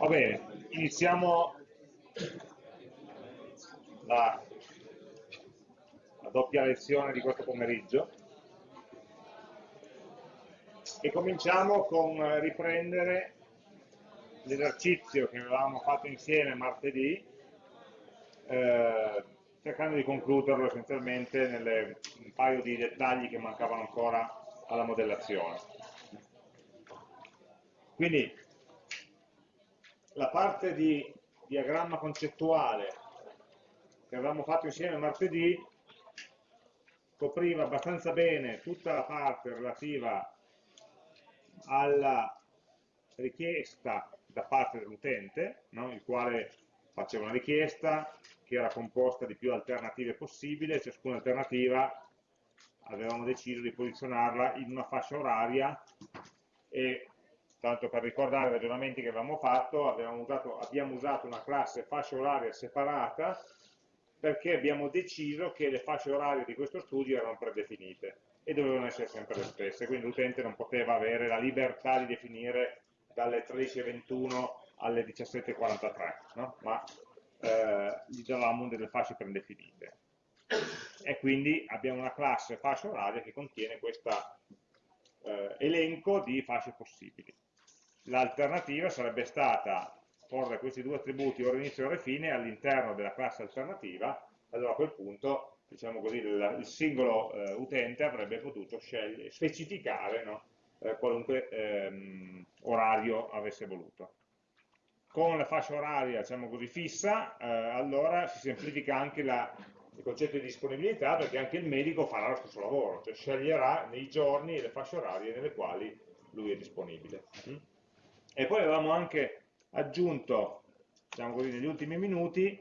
Va bene, iniziamo la, la doppia lezione di questo pomeriggio e cominciamo con riprendere l'esercizio che avevamo fatto insieme martedì eh, cercando di concluderlo essenzialmente nelle un paio di dettagli che mancavano ancora alla modellazione. Quindi la parte di diagramma concettuale che avevamo fatto insieme martedì copriva abbastanza bene tutta la parte relativa alla richiesta da parte dell'utente, no? il quale faceva una richiesta che era composta di più alternative possibili e ciascuna alternativa avevamo deciso di posizionarla in una fascia oraria e tanto per ricordare i ragionamenti che avevamo fatto, usato, abbiamo usato una classe fascia oraria separata perché abbiamo deciso che le fasce orarie di questo studio erano predefinite e dovevano essere sempre le stesse, quindi l'utente non poteva avere la libertà di definire dalle 13.21 alle 17.43, no? ma eh, gli davamo delle fasce predefinite. E quindi abbiamo una classe fascia oraria che contiene questo eh, elenco di fasce possibili. L'alternativa sarebbe stata porre questi due attributi ora inizio e ora fine all'interno della classe alternativa, allora a quel punto diciamo così, il, il singolo eh, utente avrebbe potuto specificare no? eh, qualunque ehm, orario avesse voluto. Con la fascia oraria diciamo così, fissa, eh, allora si semplifica anche la, il concetto di disponibilità perché anche il medico farà lo stesso lavoro, cioè sceglierà nei giorni e le fasce orarie nelle quali lui è disponibile. Mm? E poi avevamo anche aggiunto, diciamo così, negli ultimi minuti,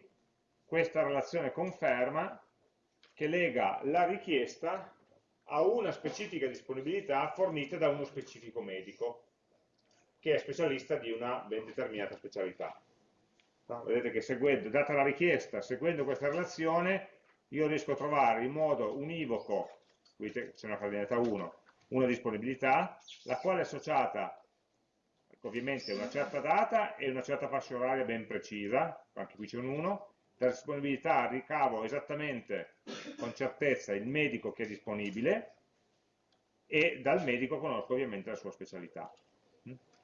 questa relazione conferma che lega la richiesta a una specifica disponibilità fornita da uno specifico medico, che è specialista di una ben determinata specialità. Vedete che seguendo, data la richiesta, seguendo questa relazione, io riesco a trovare in modo univoco, qui c'è una cardinalità 1, una disponibilità, la quale è associata ovviamente una certa data e una certa fascia oraria ben precisa, anche qui c'è un 1, per disponibilità ricavo esattamente con certezza il medico che è disponibile e dal medico conosco ovviamente la sua specialità.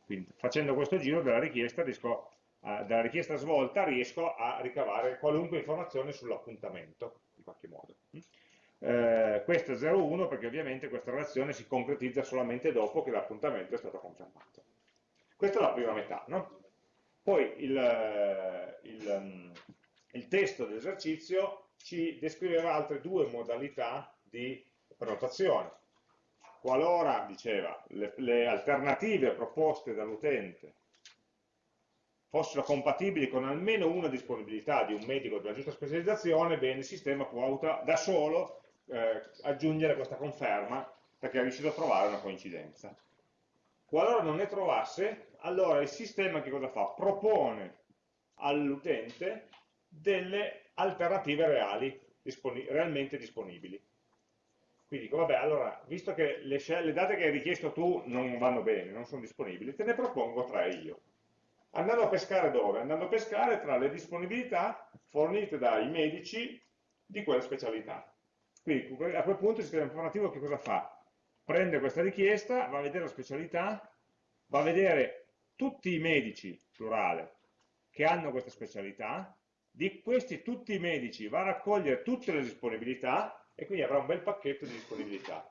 Quindi facendo questo giro della richiesta, riesco a, dalla richiesta svolta riesco a ricavare qualunque informazione sull'appuntamento, in qualche modo. Eh, questo è 0,1 perché ovviamente questa relazione si concretizza solamente dopo che l'appuntamento è stato confermato. Questa è la prima metà, no? Poi il, eh, il, mm, il testo dell'esercizio ci descriveva altre due modalità di prenotazione. Qualora, diceva, le, le alternative proposte dall'utente fossero compatibili con almeno una disponibilità di un medico della giusta specializzazione, bene, il sistema può da solo eh, aggiungere questa conferma perché è riuscito a trovare una coincidenza. Qualora non ne trovasse, allora il sistema che cosa fa? Propone all'utente delle alternative reali, disponi realmente disponibili. Quindi dico, vabbè, allora, visto che le, le, date che hai richiesto tu non vanno bene, non sono disponibili, te ne propongo tre io. Andando a pescare dove? Andando a pescare tra le disponibilità fornite dai medici di quella specialità. Quindi a quel punto il sistema informativo che cosa fa? Prende questa richiesta, va a vedere la specialità, va a vedere tutti i medici, plurale, che hanno questa specialità, di questi tutti i medici va a raccogliere tutte le disponibilità e quindi avrà un bel pacchetto di disponibilità.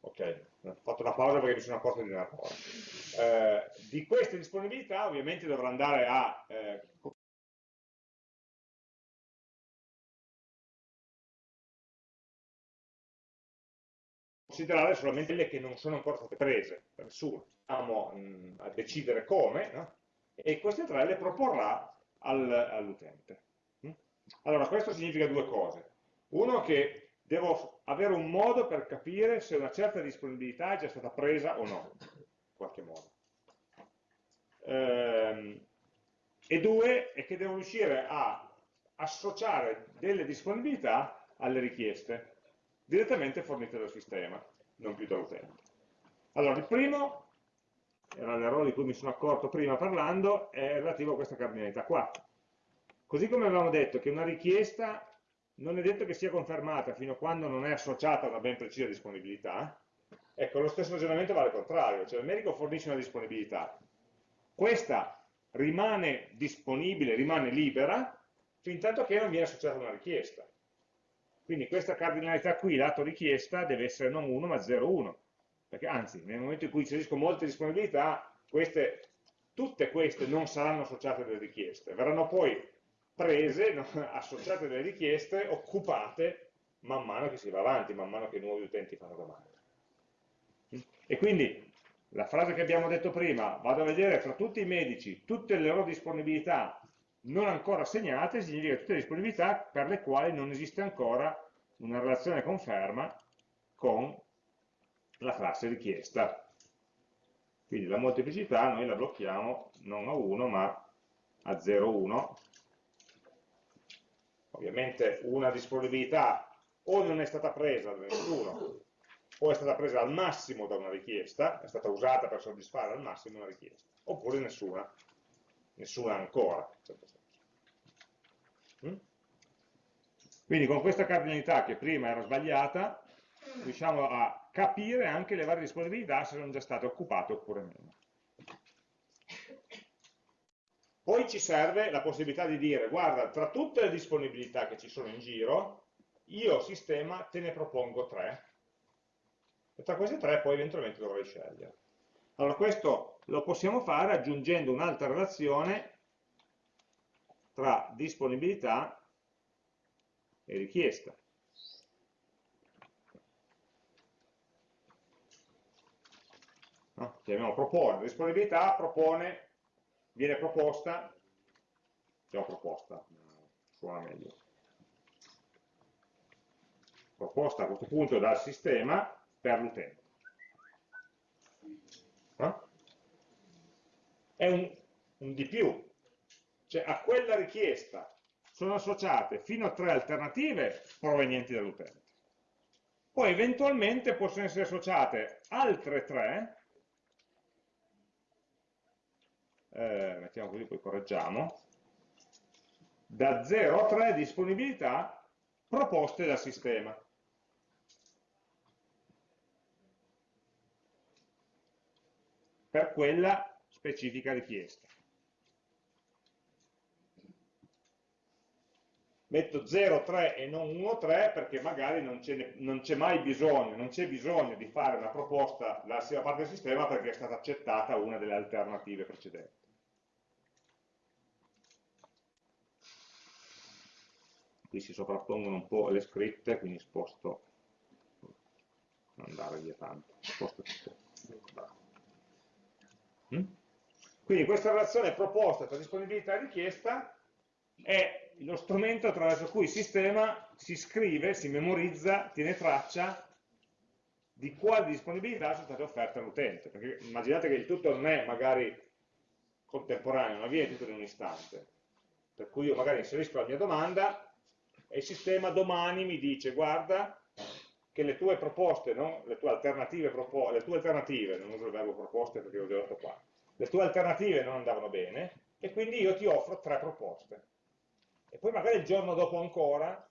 Ok, ho fatto una pausa perché mi sono accorto di una cosa. Eh, di queste disponibilità ovviamente dovrà andare a eh, considerare solamente quelle che non sono ancora state prese da nessuno. Stiamo mh, a decidere come, no? e queste tre le proporrà al, all'utente. Allora, questo significa due cose. Uno che devo avere un modo per capire se una certa disponibilità è già stata presa o no, in qualche modo. Ehm, e due è che devo riuscire a associare delle disponibilità alle richieste direttamente fornite dal sistema, non più dall'utente. Allora, il primo era l'errore di cui mi sono accorto prima parlando, è relativo a questa cardinalità qua. Così come avevamo detto che una richiesta non è detto che sia confermata fino a quando non è associata a una ben precisa disponibilità, ecco, lo stesso ragionamento vale al contrario, cioè il medico fornisce una disponibilità, questa rimane disponibile, rimane libera, fin tanto che non viene associata a una richiesta. Quindi questa cardinalità qui, lato richiesta, deve essere non 1 ma 0,1, perché anzi, nel momento in cui inserisco molte disponibilità, queste, tutte queste non saranno associate alle richieste, verranno poi prese, no, associate alle richieste, occupate man mano che si va avanti, man mano che nuovi utenti fanno domande. E quindi la frase che abbiamo detto prima, vado a vedere tra tutti i medici tutte le loro disponibilità non ancora assegnate, significa tutte le disponibilità per le quali non esiste ancora una relazione conferma con la classe richiesta. Quindi la molteplicità noi la blocchiamo non a 1 ma a 0,1 ovviamente una disponibilità o non è stata presa da nessuno o è stata presa al massimo da una richiesta, è stata usata per soddisfare al massimo una richiesta, oppure nessuna, nessuna ancora. Mm? Quindi con questa cardinalità che prima era sbagliata, riusciamo a capire anche le varie disponibilità se sono già state occupate oppure meno. Poi ci serve la possibilità di dire, guarda, tra tutte le disponibilità che ci sono in giro, io sistema te ne propongo tre, e tra queste tre poi eventualmente dovrei scegliere. Allora questo lo possiamo fare aggiungendo un'altra relazione tra disponibilità e richiesta. No? Chiamiamo propone, disponibilità propone viene proposta, diciamo proposta, suona meglio, proposta a questo punto dal sistema per l'utente. È un, un di più, cioè a quella richiesta sono associate fino a tre alternative provenienti dall'utente. Poi eventualmente possono essere associate altre tre eh, mettiamo così, poi correggiamo, da 0 a 3 disponibilità proposte dal sistema. per quella specifica richiesta. Metto 0, 3 e non 1, 3 perché magari non c'è mai bisogno, non c'è bisogno di fare una proposta dalla parte del sistema perché è stata accettata una delle alternative precedenti. qui si sovrappongono un po' le scritte, quindi sposto, non andare via tanto, sposto tutto. Mm? Quindi questa relazione proposta tra disponibilità e richiesta è lo strumento attraverso cui il sistema si scrive, si memorizza, tiene traccia di quali disponibilità sono state offerte all'utente. Perché immaginate che il tutto non è magari contemporaneo, non avviene tutto in un istante. Per cui io magari inserisco la mia domanda, e il sistema domani mi dice guarda che le tue proposte, no? le, tue alternative le tue alternative, non uso il verbo proposte perché l'ho già detto qua, le tue alternative non andavano bene e quindi io ti offro tre proposte. E poi magari il giorno dopo ancora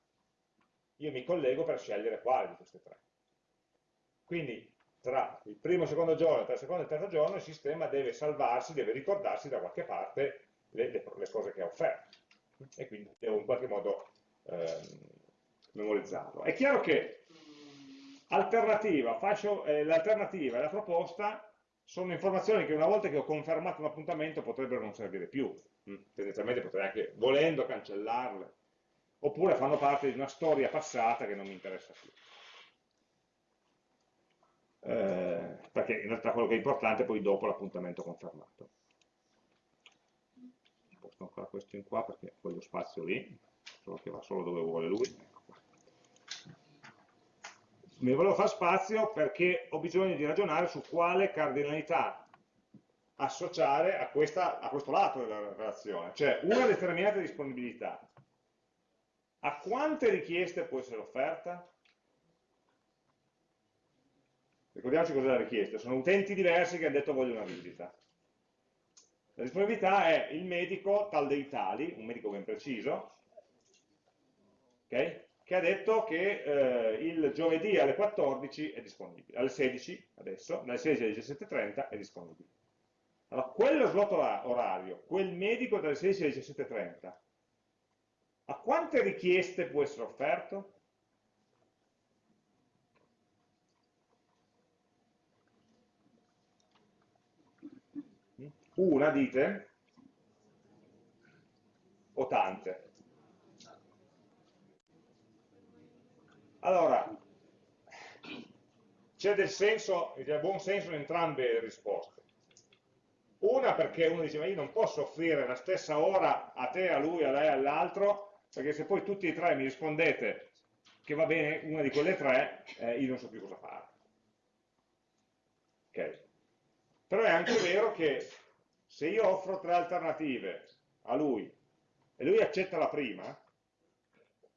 io mi collego per scegliere quale di queste tre. Quindi tra il primo e il secondo giorno, tra il secondo e il terzo giorno il sistema deve salvarsi, deve ricordarsi da qualche parte le, le, le cose che ha offerto e quindi devo in qualche modo ehm, memorizzarlo. È chiaro che eh, l'alternativa e la proposta sono informazioni che una volta che ho confermato un appuntamento potrebbero non servire più, mm, tendenzialmente potrei anche, volendo, cancellarle, oppure fanno parte di una storia passata che non mi interessa più. Eh, perché in realtà quello che è importante è poi dopo l'appuntamento confermato. Posto ancora questo in qua perché voglio spazio lì solo che va solo dove vuole lui. Mi volevo fare spazio perché ho bisogno di ragionare su quale cardinalità associare a, questa, a questo lato della relazione, cioè una determinata disponibilità. A quante richieste può essere offerta? Ricordiamoci cos'è la richiesta, sono utenti diversi che hanno detto voglio una visita. La disponibilità è il medico tal dei tali, un medico ben preciso, okay, che ha detto che eh, il giovedì alle 14 è disponibile, alle 16 adesso, dalle 16 alle 17.30 è disponibile. Allora, quello slot orario, quel medico dalle 16 alle 17.30, a quante richieste può essere offerto? Una, dite? O tante? Allora, c'è del senso, del buon senso in entrambe le risposte. Una perché uno dice, ma io non posso offrire la stessa ora a te, a lui, a lei, all'altro, perché se poi tutti e tre mi rispondete che va bene una di quelle tre, eh, io non so più cosa fare. Ok? Però è anche vero che se io offro tre alternative a lui e lui accetta la prima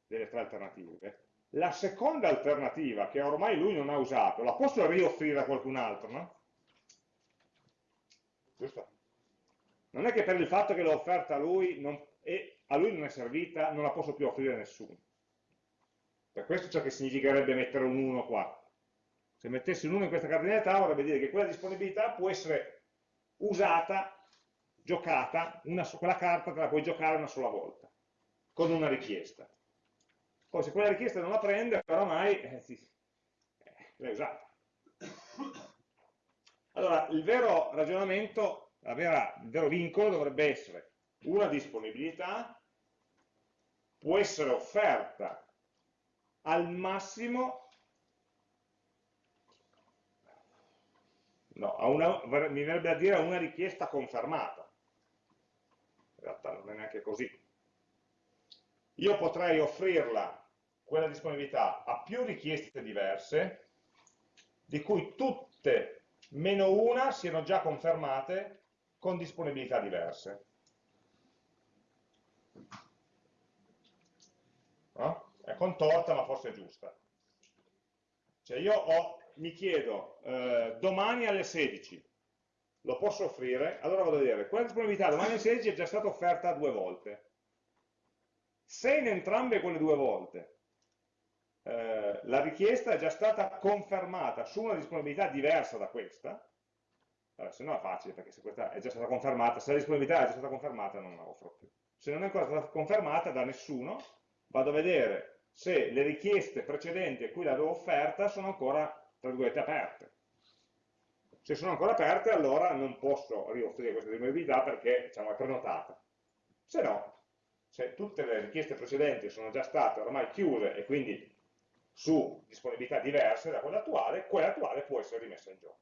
delle tre alternative, la seconda alternativa, che ormai lui non ha usato, la posso rioffrire a qualcun altro, no? Giusto? Non è che per il fatto che l'ho offerta a lui non, e a lui non è servita, non la posso più offrire a nessuno. Per questo ciò che significherebbe mettere un 1 qua. Se mettessi un 1 in questa cardinalità vorrebbe dire che quella disponibilità può essere usata, giocata, una, quella carta te la puoi giocare una sola volta, con una richiesta. Poi se quella richiesta non la prende, però mai eh, eh, l'hai usata. Allora, il vero ragionamento, vera, il vero vincolo dovrebbe essere una disponibilità può essere offerta al massimo no, una, mi verrebbe a dire a una richiesta confermata. In realtà non è neanche così. Io potrei offrirla quella disponibilità ha più richieste diverse, di cui tutte meno una siano già confermate con disponibilità diverse. No? È contorta ma forse è giusta. Cioè io ho, mi chiedo eh, domani alle 16 lo posso offrire? Allora vado a vedere, quella disponibilità domani alle 16 è già stata offerta due volte. Se in entrambe quelle due volte eh, la richiesta è già stata confermata su una disponibilità diversa da questa, allora, se no è facile perché se questa è già stata confermata, se la disponibilità è già stata confermata non la offro più. Se non è ancora stata confermata da nessuno, vado a vedere se le richieste precedenti a cui l'avevo offerta sono ancora, tra virgolette, aperte. Se sono ancora aperte allora non posso rioffrire questa disponibilità perché diciamo, è prenotata. Se no, se tutte le richieste precedenti sono già state ormai chiuse e quindi su disponibilità diverse da quella attuale, quella attuale può essere rimessa in gioco.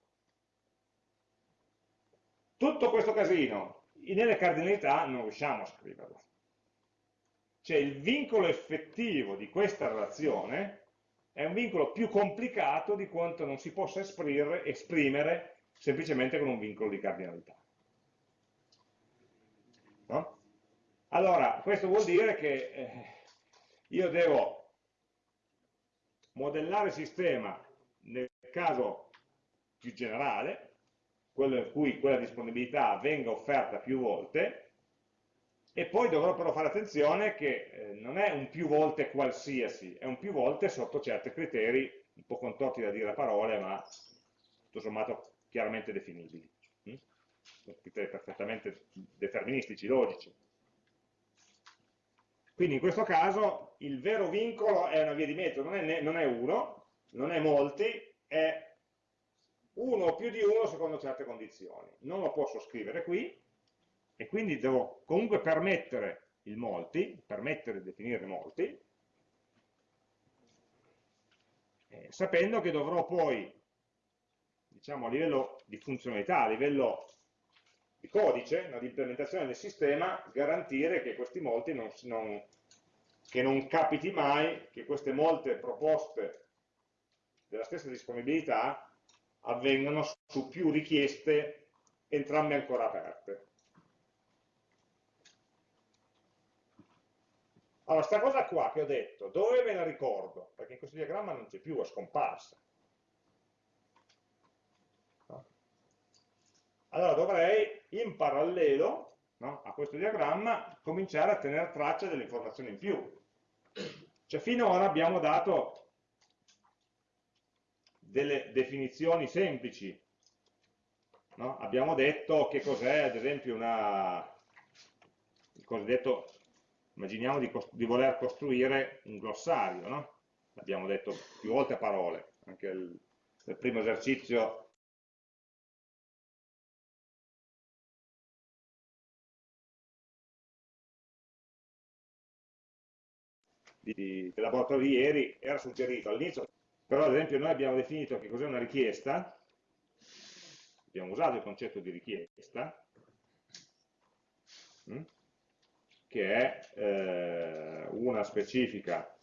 Tutto questo casino nelle cardinalità non riusciamo a scriverlo. Cioè il vincolo effettivo di questa relazione è un vincolo più complicato di quanto non si possa esprimere, esprimere semplicemente con un vincolo di cardinalità. No? Allora, questo vuol dire che eh, io devo modellare il sistema nel caso più generale, quello in cui quella disponibilità venga offerta più volte, e poi dovrò però fare attenzione che eh, non è un più volte qualsiasi, è un più volte sotto certi criteri, un po' contorti da dire a parole, ma tutto sommato chiaramente definibili. Mm? Criteri perfettamente deterministici, logici. Quindi in questo caso il vero vincolo è una via di mezzo, non è, non è uno, non è molti, è uno o più di uno secondo certe condizioni. Non lo posso scrivere qui e quindi devo comunque permettere il molti, permettere di definire molti, eh, sapendo che dovrò poi, diciamo a livello di funzionalità, a livello di codice, no, di implementazione del sistema, garantire che questi molti non, non, che non capiti mai che queste molte proposte della stessa disponibilità avvengano su più richieste, entrambe ancora aperte. Allora, sta cosa qua che ho detto, dove me la ricordo? Perché in questo diagramma non c'è più, è scomparsa. Allora dovrei in parallelo no, a questo diagramma cominciare a tenere traccia delle informazioni in più. Cioè finora abbiamo dato delle definizioni semplici, no? abbiamo detto che cos'è ad esempio una, il cosiddetto, immaginiamo di, di voler costruire un glossario, no? abbiamo detto più volte a parole, anche il, nel primo esercizio di, di ieri era suggerito all'inizio, però ad esempio noi abbiamo definito che cos'è una richiesta, abbiamo usato il concetto di richiesta, hm, che è eh, una specifica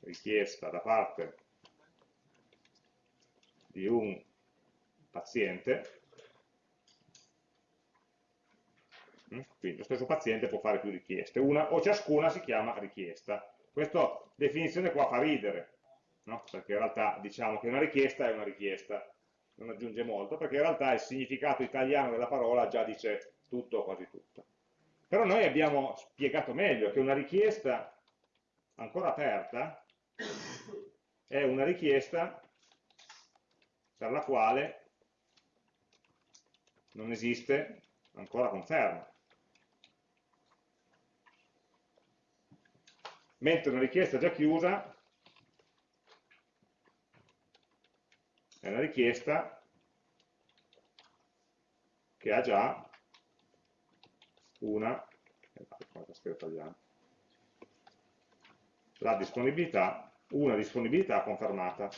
richiesta da parte di un paziente Mm? Quindi lo stesso paziente può fare più richieste, una o ciascuna si chiama richiesta. Questa definizione qua fa ridere, no? perché in realtà diciamo che una richiesta è una richiesta, non aggiunge molto, perché in realtà il significato italiano della parola già dice tutto o quasi tutto. Però noi abbiamo spiegato meglio che una richiesta ancora aperta è una richiesta per la quale non esiste ancora conferma. Mentre una richiesta già chiusa. È una richiesta che ha già una la disponibilità, una disponibilità confermata.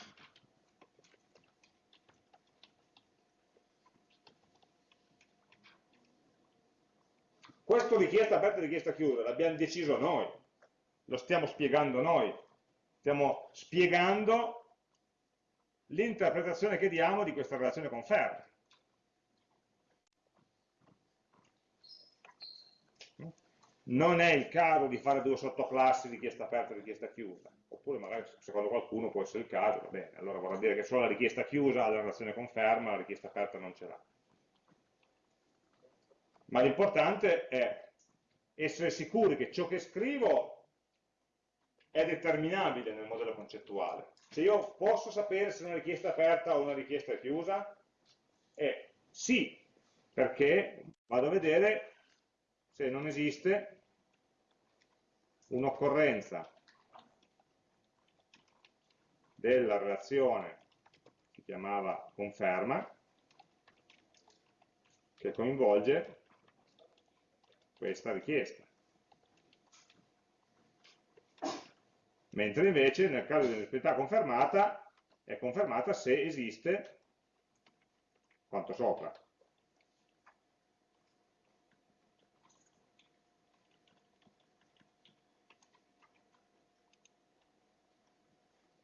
Questo richiesta aperta e richiesta chiusa, l'abbiamo deciso noi lo stiamo spiegando noi, stiamo spiegando l'interpretazione che diamo di questa relazione conferma. Non è il caso di fare due sottoclassi richiesta aperta e richiesta chiusa, oppure magari secondo qualcuno può essere il caso, va bene, allora vorrà dire che solo la richiesta chiusa ha la relazione conferma, la richiesta aperta non ce l'ha. Ma l'importante è essere sicuri che ciò che scrivo è determinabile nel modello concettuale. Se io posso sapere se una richiesta è aperta o una richiesta è chiusa? È sì, perché vado a vedere se non esiste un'occorrenza della relazione che chiamava conferma che coinvolge questa richiesta. Mentre invece nel caso di un'esperienza confermata è confermata se esiste quanto sopra.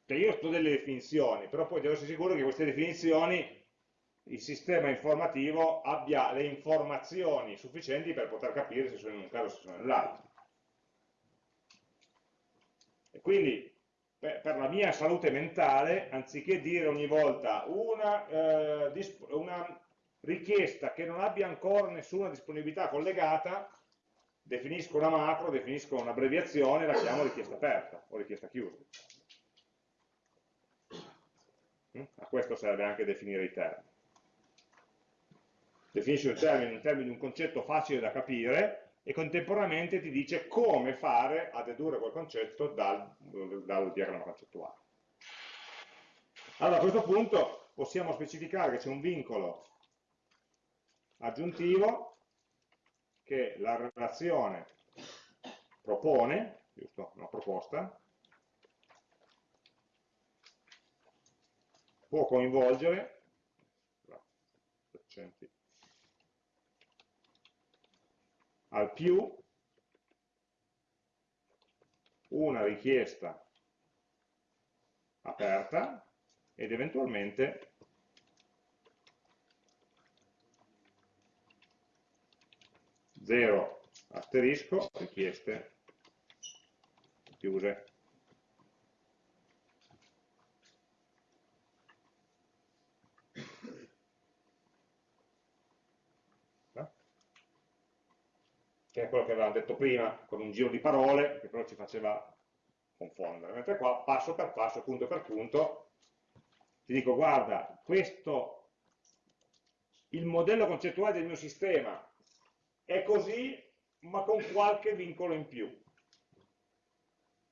Cioè io sto delle definizioni, però poi devo essere sicuro che queste definizioni il sistema informativo abbia le informazioni sufficienti per poter capire se sono in un caso o se sono nell'altro. E quindi per, per, la mia salute mentale, anziché dire ogni volta una, eh, una richiesta che non abbia ancora nessuna disponibilità collegata, definisco una macro, definisco un'abbreviazione, la chiamo richiesta aperta o richiesta chiusa. Mm? A questo serve anche definire i termini. Definisci un termine, un termine, un concetto facile da capire, e contemporaneamente ti dice come fare a dedurre quel concetto dal, dal diagramma concettuale. Allora a questo punto possiamo specificare che c'è un vincolo aggiuntivo che la relazione propone, giusto, una proposta, può coinvolgere al più una richiesta aperta ed eventualmente zero asterisco richieste chiuse. Che è quello che avevamo detto prima, con un giro di parole, che però ci faceva confondere, mentre qua passo per passo, punto per punto, ti dico guarda, questo, il modello concettuale del mio sistema è così, ma con qualche vincolo in più,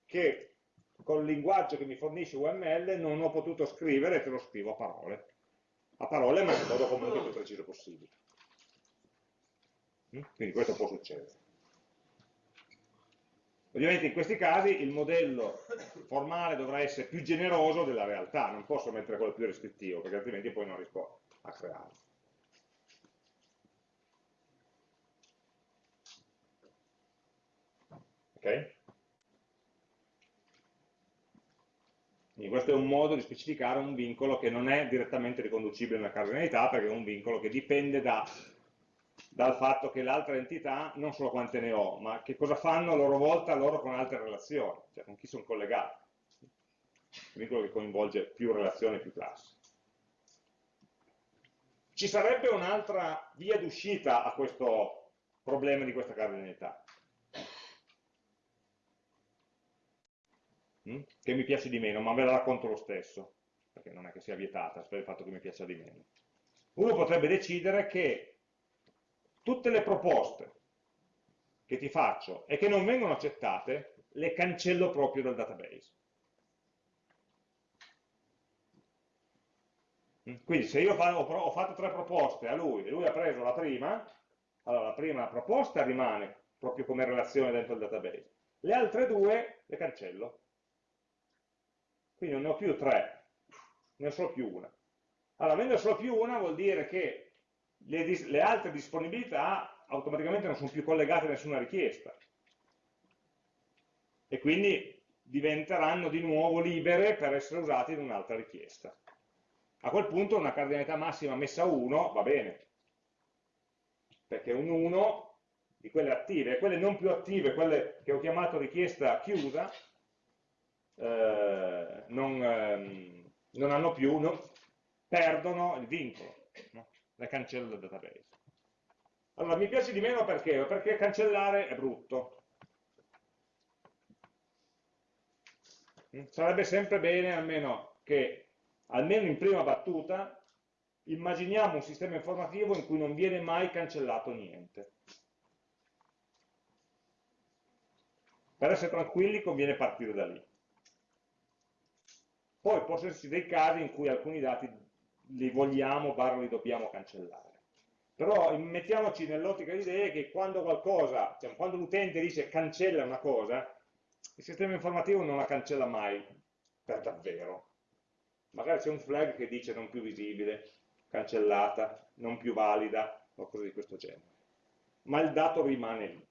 che col linguaggio che mi fornisce UML non ho potuto scrivere e te lo scrivo a parole. A parole, ma in modo comunque più preciso possibile. Quindi questo può succedere. Ovviamente in questi casi il modello formale dovrà essere più generoso della realtà, non posso mettere quello più restrittivo, perché altrimenti poi non riesco a crearlo. Ok? Quindi questo è un modo di specificare un vincolo che non è direttamente riconducibile alla cardinalità, perché è un vincolo che dipende da dal fatto che l'altra entità, non solo quante ne ho, ma che cosa fanno a loro volta loro con altre relazioni, cioè con chi sono collegati. Vincolo che coinvolge più relazioni, più classi. Ci sarebbe un'altra via d'uscita a questo problema di questa cardinalità, mm? che mi piace di meno, ma ve la racconto lo stesso, perché non è che sia vietata per il fatto che mi piaccia di meno. Uno potrebbe decidere che tutte le proposte che ti faccio e che non vengono accettate, le cancello proprio dal database. Quindi se io ho fatto tre proposte a lui e lui ha preso la prima, allora la prima proposta rimane proprio come relazione dentro il database. Le altre due le cancello. Quindi non ne ho più tre, ne ho solo più una. Allora, avendo solo più una vuol dire che le, le altre disponibilità automaticamente non sono più collegate a nessuna richiesta e quindi diventeranno di nuovo libere per essere usate in un'altra richiesta. A quel punto una cardinalità massima messa a 1 va bene, perché un 1 di quelle attive, quelle non più attive, quelle che ho chiamato richiesta chiusa, eh, non, ehm, non, hanno più, non, perdono il vincolo. No? La cancello dal database. Allora, mi piace di meno perché? Perché cancellare è brutto. Mm, sarebbe sempre bene, almeno, che, almeno in prima battuta, immaginiamo un sistema informativo in cui non viene mai cancellato niente. Per essere tranquilli conviene partire da lì. Poi possono esserci dei casi in cui alcuni dati li vogliamo, barra li dobbiamo cancellare. Però mettiamoci nell'ottica di idee che quando qualcosa, cioè quando l'utente dice cancella una cosa, il sistema informativo non la cancella mai per davvero. Magari c'è un flag che dice non più visibile, cancellata, non più valida, o cose di questo genere. Ma il dato rimane lì.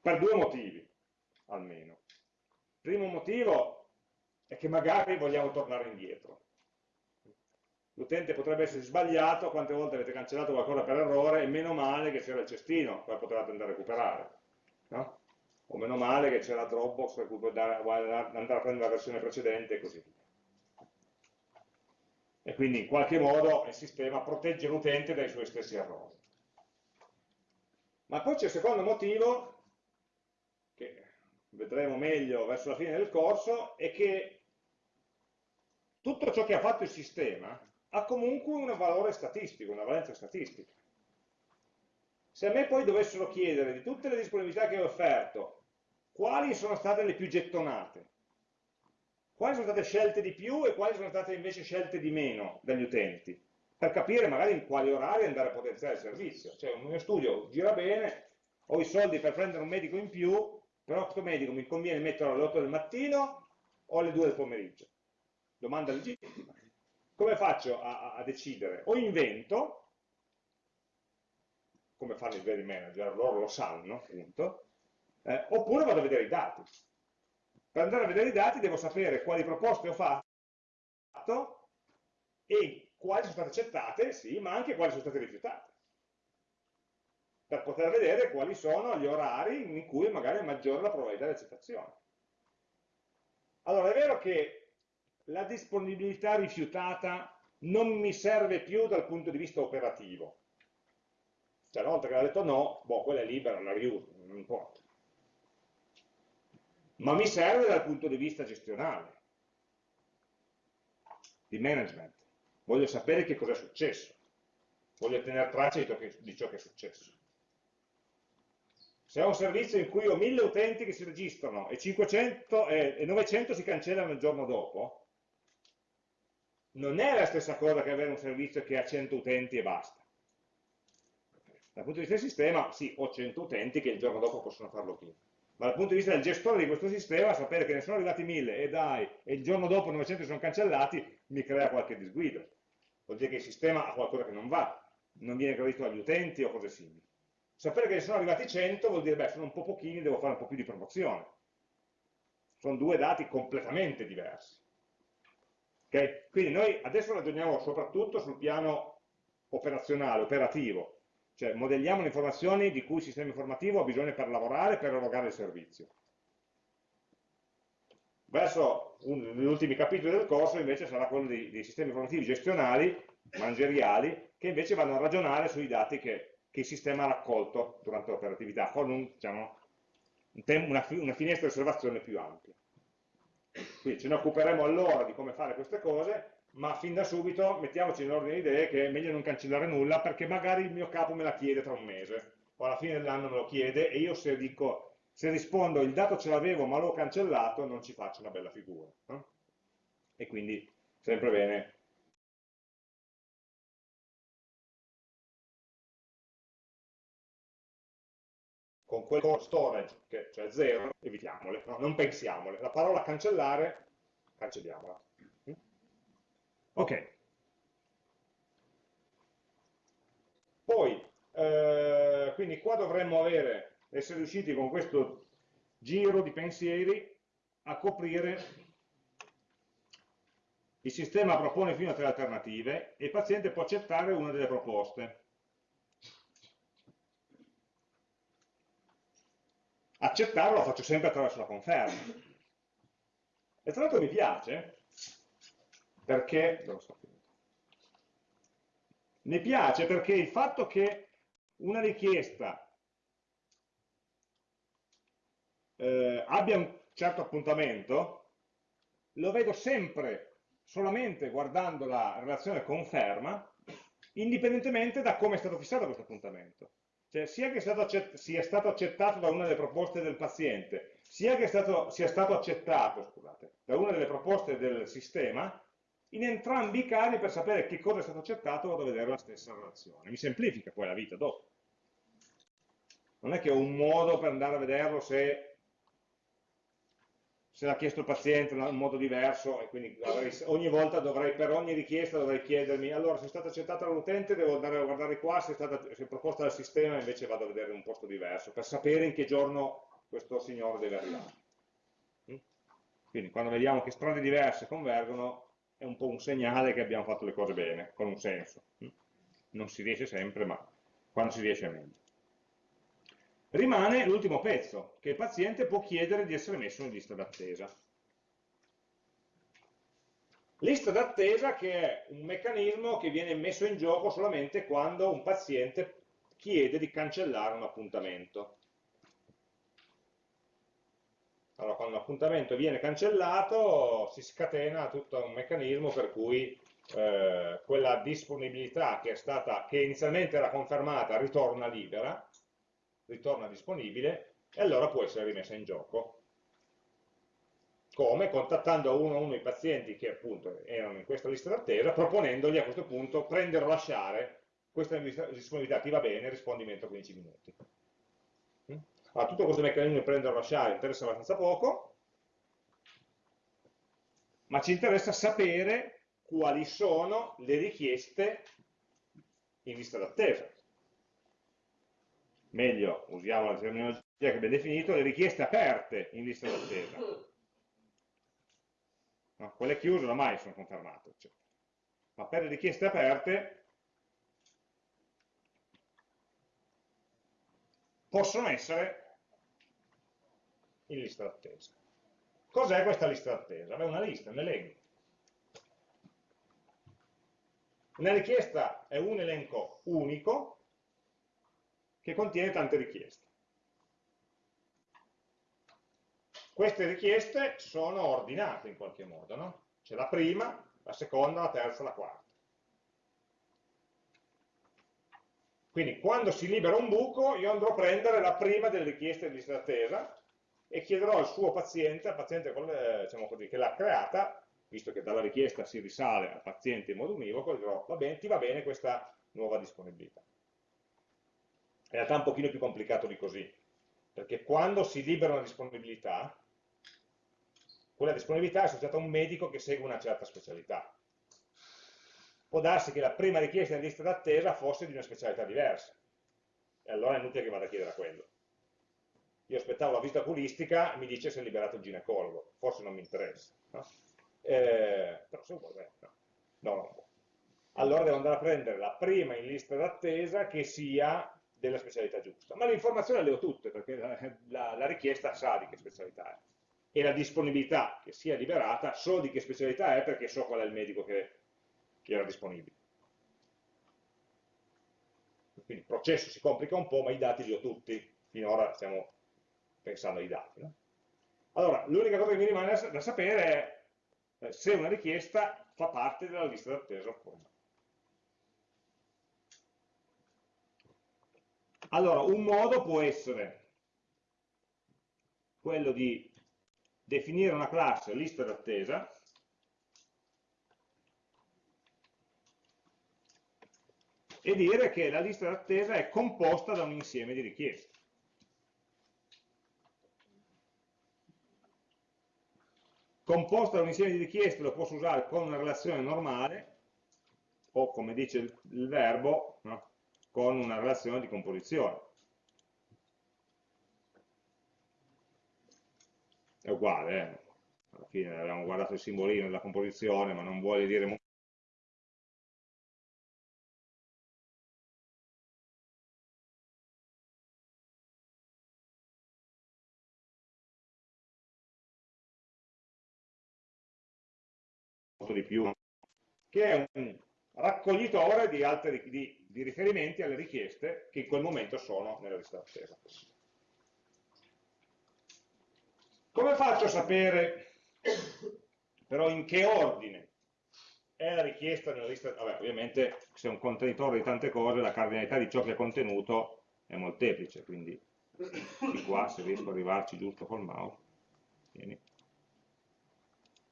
Per due motivi, almeno. Primo motivo è che magari vogliamo tornare indietro l'utente potrebbe essere sbagliato, quante volte avete cancellato qualcosa per errore, e meno male che c'era il cestino, poi potevate andare a recuperare. No? O meno male che c'era Dropbox per cui puoi andare a prendere la versione precedente e così via. E quindi in qualche modo il sistema protegge l'utente dai suoi stessi errori. Ma poi c'è il secondo motivo, che vedremo meglio verso la fine del corso, è che tutto ciò che ha fatto il sistema ha comunque un valore statistico, una valenza statistica. Se a me poi dovessero chiedere di tutte le disponibilità che ho offerto, quali sono state le più gettonate, quali sono state scelte di più e quali sono state invece scelte di meno dagli utenti, per capire magari in quali orari andare a potenziare il servizio. Cioè un mio studio gira bene, ho i soldi per prendere un medico in più, però questo medico mi conviene metterlo alle 8 del mattino o alle 2 del pomeriggio. Domanda legittima come faccio a, a decidere? O invento, come fanno i veri manager, loro lo sanno, appunto, eh, oppure vado a vedere i dati. Per andare a vedere i dati devo sapere quali proposte ho fatto e quali sono state accettate, sì, ma anche quali sono state rifiutate. Per poter vedere quali sono gli orari in cui magari è maggiore la probabilità di accettazione. Allora, è vero che la disponibilità rifiutata non mi serve più dal punto di vista operativo. Cioè, una volta che ha detto no, boh, quella è libera, la riuso, non importa. Ma mi serve dal punto di vista gestionale, di management. Voglio sapere che cosa è successo. Voglio tenere traccia di ciò che è successo. Se ho un servizio in cui ho 1000 utenti che si registrano e, 500, e 900 si cancellano il giorno dopo, non è la stessa cosa che avere un servizio che ha 100 utenti e basta. Dal punto di vista del sistema, sì, ho 100 utenti che il giorno dopo possono farlo prima. Ma dal punto di vista del gestore di questo sistema, sapere che ne sono arrivati 1000 e dai, e il giorno dopo 900 sono cancellati, mi crea qualche disguido. Vuol dire che il sistema ha qualcosa che non va, non viene gradito agli utenti o cose simili. Sapere che ne sono arrivati 100 vuol dire, beh, sono un po' pochini, devo fare un po' più di promozione. Sono due dati completamente diversi. Okay? Quindi noi adesso ragioniamo soprattutto sul piano operazionale, operativo, cioè modelliamo le informazioni di cui il sistema informativo ha bisogno per lavorare, per erogare il servizio. Verso gli ultimi capitoli del corso invece sarà quello dei, dei, sistemi informativi gestionali, manageriali, che invece vanno a ragionare sui dati che, che il sistema ha raccolto durante l'operatività, con un, diciamo, un una, una finestra di osservazione più ampia. Quindi ce ne occuperemo allora di come fare queste cose, ma fin da subito mettiamoci in ordine di idee che è meglio non cancellare nulla perché magari il mio capo me la chiede tra un mese o alla fine dell'anno me lo chiede e io se dico se rispondo il dato ce l'avevo ma l'ho cancellato non ci faccio una bella figura no? e quindi sempre bene con quel storage che cioè zero evitiamole, no? non pensiamole la parola cancellare cancelliamola Ok. Poi, eh, quindi qua dovremmo avere, essere riusciti con questo giro di pensieri a coprire il sistema propone fino a tre alternative e il paziente può accettare una delle proposte. Accettarlo lo faccio sempre attraverso la conferma. E tra l'altro mi piace, perché, mi piace perché il fatto che una richiesta eh, abbia un certo appuntamento, lo vedo sempre solamente guardando la relazione conferma, indipendentemente da come è stato fissato questo appuntamento. Cioè, sia che sia stato accettato da una delle proposte del paziente, sia che stato, sia stato accettato scusate, da una delle proposte del sistema, in entrambi i casi per sapere che cosa è stato accettato vado a vedere la stessa relazione. Mi semplifica poi la vita dopo. Non è che ho un modo per andare a vederlo se, se l'ha chiesto il paziente in modo diverso e quindi avrei, ogni volta dovrei, per ogni richiesta dovrei chiedermi allora se è stata accettata dall'utente devo andare a guardare qua, se è, stata, se è proposta dal sistema invece vado a vedere un posto diverso per sapere in che giorno questo signore deve arrivare. Mm? Quindi quando vediamo che strade diverse convergono è un po' un segnale che abbiamo fatto le cose bene, con un senso. Non si riesce sempre, ma quando si riesce è meglio. Rimane l'ultimo pezzo, che il paziente può chiedere di essere messo in lista d'attesa. Lista d'attesa che è un meccanismo che viene messo in gioco solamente quando un paziente chiede di cancellare un appuntamento. Allora, quando l'appuntamento viene cancellato si scatena tutto un meccanismo per cui eh, quella disponibilità che, stata, che inizialmente era confermata ritorna libera, ritorna disponibile e allora può essere rimessa in gioco. Come? Contattando uno a uno i pazienti che appunto erano in questa lista d'attesa, proponendogli a questo punto prendere o lasciare questa disponibilità ti va bene, rispondimento 15 minuti. Allora, tutto questo meccanismo di prendere o lasciare interessa abbastanza poco, ma ci interessa sapere quali sono le richieste in lista d'attesa. Meglio, usiamo la terminologia che abbiamo definito, le richieste aperte in lista d'attesa. No, quelle chiuse ormai sono confermate, eccetera. ma per le richieste aperte possono essere in lista d'attesa. Cos'è questa lista d'attesa? È una lista, un elenco. Una richiesta è un elenco unico che contiene tante richieste. Queste richieste sono ordinate in qualche modo, no? C'è la prima, la seconda, la terza, la quarta. Quindi quando si libera un buco io andrò a prendere la prima delle richieste di lista d'attesa e chiederò al suo paziente, al paziente diciamo così, che l'ha creata, visto che dalla richiesta si risale al paziente in modo univoco, dirò va bene, ti va bene questa nuova disponibilità. In realtà è un pochino più complicato di così, perché quando si libera una disponibilità, quella disponibilità è associata a un medico che segue una certa specialità può darsi che la prima richiesta in lista d'attesa fosse di una specialità diversa. E allora è inutile che vada a chiedere a quello. Io aspettavo la visita oculistica mi dice se è liberato il ginecologo. Forse non mi interessa. No? Eh, però se vuole, no. No, no. Allora devo andare a prendere la prima in lista d'attesa che sia della specialità giusta. Ma le informazioni le ho tutte, perché la, la, la richiesta sa di che specialità è. E la disponibilità che sia liberata so di che specialità è perché so qual è il medico che che era disponibile. Quindi il processo si complica un po', ma i dati li ho tutti, finora stiamo pensando ai dati. No? Allora, l'unica cosa che mi rimane da sapere è eh, se una richiesta fa parte della lista d'attesa oppure no. Allora, un modo può essere quello di definire una classe lista d'attesa e dire che la lista d'attesa è composta da un insieme di richieste. Composta da un insieme di richieste lo posso usare con una relazione normale o, come dice il, il verbo, no? Con una relazione di composizione. È uguale, eh? alla fine abbiamo guardato il simbolino della composizione, ma non vuole dire di più, che è un raccoglitore di, altre, di, di riferimenti alle richieste che in quel momento sono nella lista d'attesa. Come faccio a sapere però in che ordine è la richiesta nella lista? Vabbè, ovviamente se è un contenitore di tante cose la cardinalità di ciò che è contenuto è molteplice, quindi di qua se riesco ad arrivarci giusto col mouse. Vieni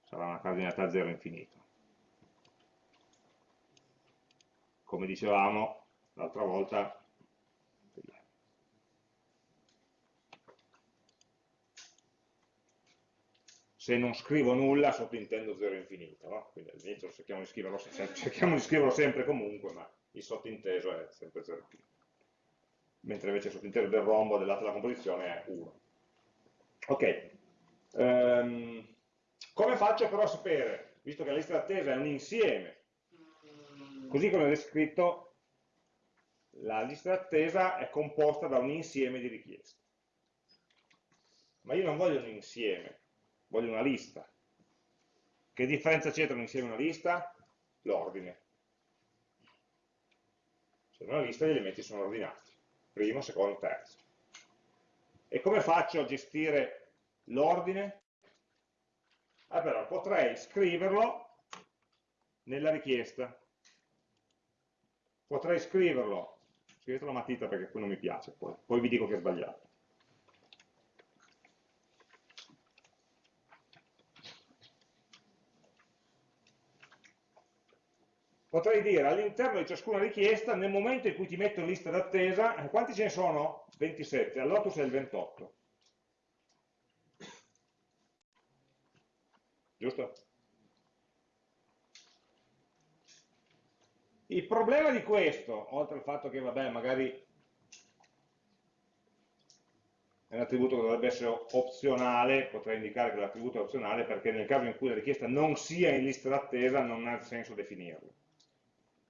sarà una cardinalità 0 infinito. Come dicevamo l'altra volta, se non scrivo nulla sottintendo 0 infinito, no? quindi all'inizio cerchiamo, cerchiamo di scriverlo sempre comunque, ma il sottinteso è sempre 0 infinito. Mentre invece il sottinteso del rombo dell'altra della composizione è 1. Ok. Um, come faccio però a sapere, visto che la lista d'attesa è un insieme, così come ho descritto, la lista d'attesa è composta da un insieme di richieste. Ma io non voglio un insieme, voglio una lista. Che differenza c'è tra un insieme e una lista? L'ordine. Se in una lista gli elementi sono ordinati, primo, secondo, terzo. E come faccio a gestire l'ordine? allora potrei scriverlo nella richiesta. Potrei scriverlo, scrivetelo a matita perché qui non mi piace, poi, poi vi dico che è sbagliato. Potrei dire all'interno di ciascuna richiesta, nel momento in cui ti metto in lista d'attesa, quanti ce ne sono? 27, allora tu sei il 28. giusto? Il problema di questo, oltre al fatto che vabbè, magari è un attributo che dovrebbe essere opzionale, potrei indicare che l'attributo è opzionale perché nel caso in cui la richiesta non sia in lista d'attesa non ha senso definirlo.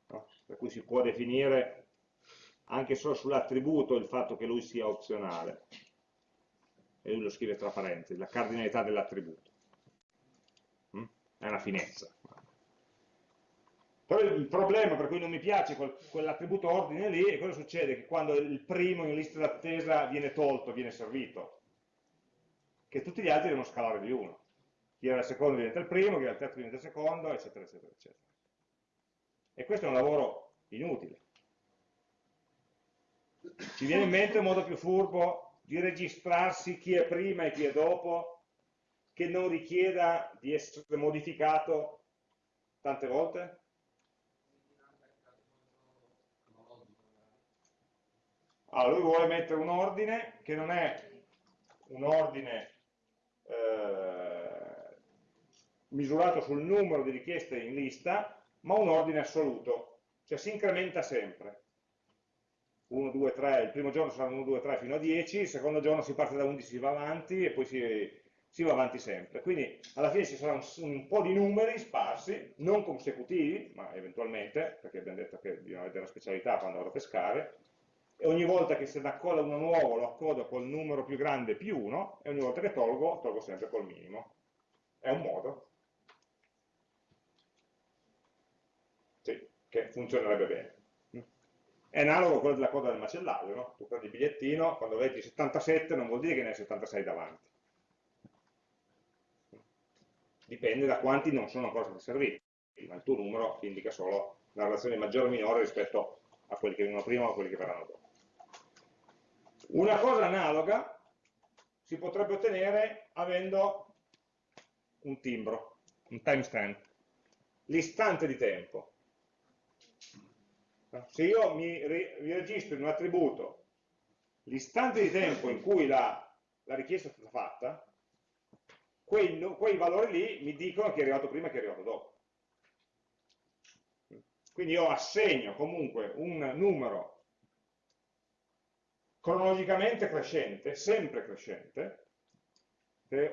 No? Per cui si può definire anche solo sull'attributo il fatto che lui sia opzionale. E lui lo scrive tra parentesi, la cardinalità dell'attributo è una finezza. Però il problema per cui non mi piace quel, quell'attributo ordine lì è cosa succede? Che quando il primo in lista d'attesa viene tolto, viene servito, che tutti gli altri devono scalare di uno. Chi era il secondo diventa il primo, chi era il terzo diventa il secondo, eccetera, eccetera, eccetera. E questo è un lavoro inutile. Ci viene in mente un modo più furbo di registrarsi chi è prima e chi è dopo, che non richieda di essere modificato tante volte? Allora, lui vuole mettere un ordine che non è un ordine eh, misurato sul numero di richieste in lista, ma un ordine assoluto, cioè si incrementa sempre. 1, 2, 3, il primo giorno saranno 1, 2, 3 fino a 10, il secondo giorno si parte da 11, si va avanti e poi si, si va avanti sempre. Quindi alla fine ci sarà un, un, po' di numeri sparsi, non consecutivi, ma eventualmente, perché abbiamo detto che bisogna vedere la specialità quando vado a pescare, e ogni volta che se ne accoda uno nuovo lo accodo col numero più grande più 1 e ogni volta che tolgo, tolgo sempre col minimo. È un modo. Sì, che funzionerebbe bene. È analogo a quello della coda del macellaio, no? Tu prendi il bigliettino, quando vedi 77 non vuol dire che ne hai 76 davanti. Dipende da quanti non sono ancora stati serviti, ma il tuo numero indica solo la relazione maggiore o minore rispetto a quelli che vengono prima o a quelli che verranno dopo. Una cosa analoga si potrebbe ottenere avendo un timbro, un timestamp, l'istante di tempo. Se io mi, registro in un attributo l'istante di tempo in cui la, la, richiesta è stata fatta, quei, quei valori lì mi dicono chi è arrivato prima e chi è arrivato dopo. Quindi io assegno comunque un numero cronologicamente crescente, sempre crescente,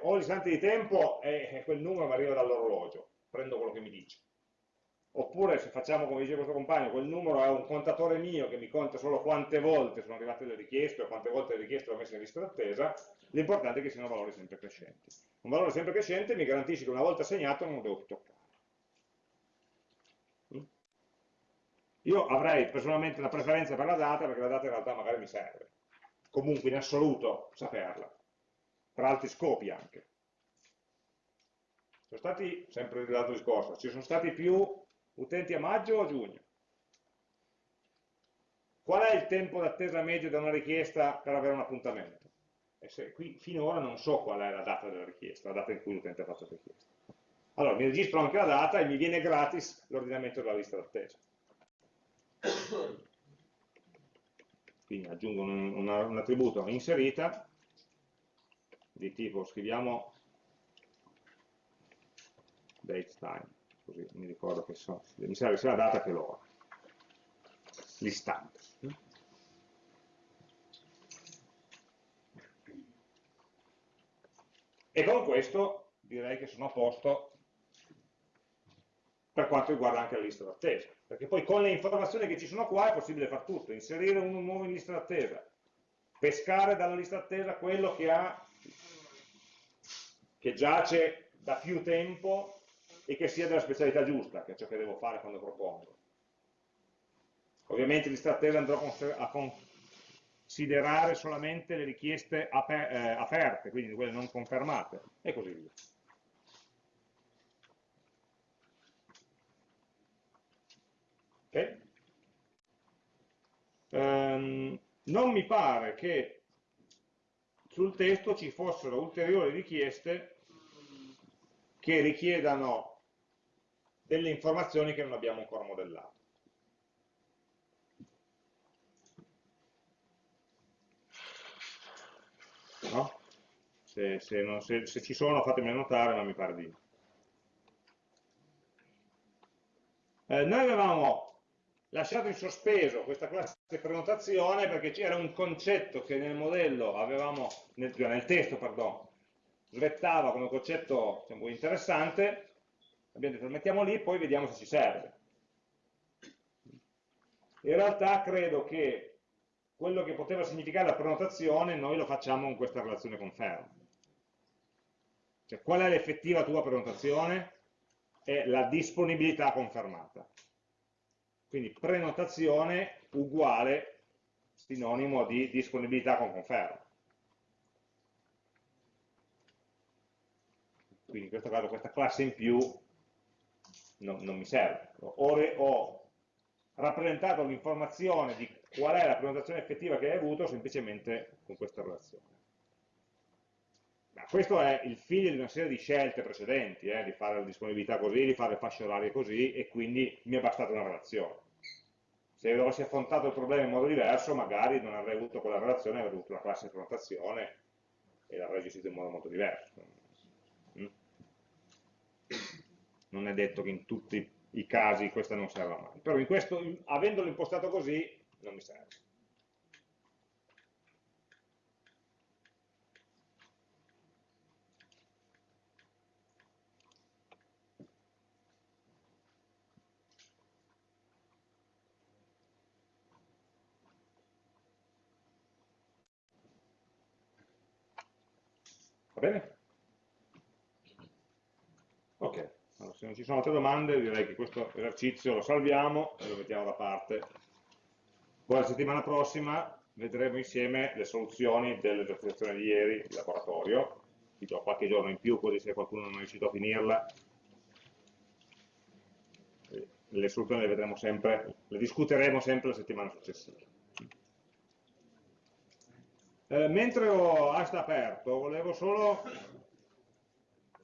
ho l'istante di tempo e quel numero mi arriva dall'orologio, prendo quello che mi dice. Oppure se facciamo come dice questo compagno, quel numero è un contatore mio che mi conta solo quante volte sono arrivate le richieste o quante volte le richieste ho messo in lista d'attesa, l'importante è che siano valori sempre crescenti. Un valore sempre crescente mi garantisce che una volta assegnato non lo devo più toccare. Io avrei personalmente una preferenza per la data perché la data in realtà magari mi serve comunque in assoluto saperla, per altri scopi anche. Sono stati, sempre l'altro discorso, ci sono stati più utenti a maggio o a giugno? Qual è il tempo d'attesa medio da una richiesta per avere un appuntamento? Se qui finora non so qual è la data della richiesta, la data in cui l'utente ha fatto la richiesta. Allora mi registro anche la data e mi viene gratis l'ordinamento della lista d'attesa quindi aggiungo un, un, un attributo inserita di tipo scriviamo datetime così mi ricordo che so, mi serve sia la data che l'ora l'istante. E con questo direi che sono a posto per quanto riguarda anche la lista d'attesa perché poi con le informazioni che ci sono qua è possibile fare tutto, inserire uno nuovo in lista d'attesa, pescare dalla lista d'attesa quello che, ha, che giace da più tempo e che sia della specialità giusta, che è ciò che devo fare quando propongo. Ovviamente in lista d'attesa andrò a considerare solamente le richieste eh, aperte, quindi quelle non confermate, e così via. Okay? Um, non mi pare che sul testo ci fossero ulteriori richieste che richiedano delle informazioni che non abbiamo ancora modellato. No? Se, se, non, se, se, ci sono fatemi notare, ma mi pare di no. Eh, noi avevamo lasciato in sospeso questa classe prenotazione perché c'era un concetto che nel modello avevamo, nel, cioè nel testo, perdono, svettava come concetto diciamo, interessante, abbiamo detto lo mettiamo lì, poi vediamo se ci serve. In realtà credo che quello che poteva significare la prenotazione noi lo facciamo con questa relazione conferma. Cioè qual è l'effettiva tua prenotazione? È la disponibilità confermata Quindi prenotazione uguale sinonimo di disponibilità con conferma. Quindi in questo caso questa classe in più non, non mi serve. Ho rappresentato l'informazione di qual è la prenotazione effettiva che hai avuto semplicemente con questa relazione. Ma questo è il figlio di una serie di scelte precedenti, eh, di fare la disponibilità così, di fare le fasce orarie così, e quindi mi è bastata una relazione. Se avessi affrontato il problema in modo diverso, magari non avrei avuto quella relazione, avrei avuto una classe di prenotazione e l'avrei gestito in modo molto diverso. Mm? Non è detto che in tutti i casi questa non serva mai, però in questo, avendolo impostato così, non mi serve. Va bene? Ok, allora, se non ci sono altre domande direi che questo esercizio lo salviamo e lo mettiamo da parte. Poi la settimana prossima vedremo insieme le soluzioni dell'esercitazione di ieri di laboratorio, vi do qualche giorno in più così se qualcuno non è riuscito a finirla le soluzioni le vedremo sempre, le discuteremo sempre la settimana successiva. Eh, mentre ho Asta aperto, volevo solo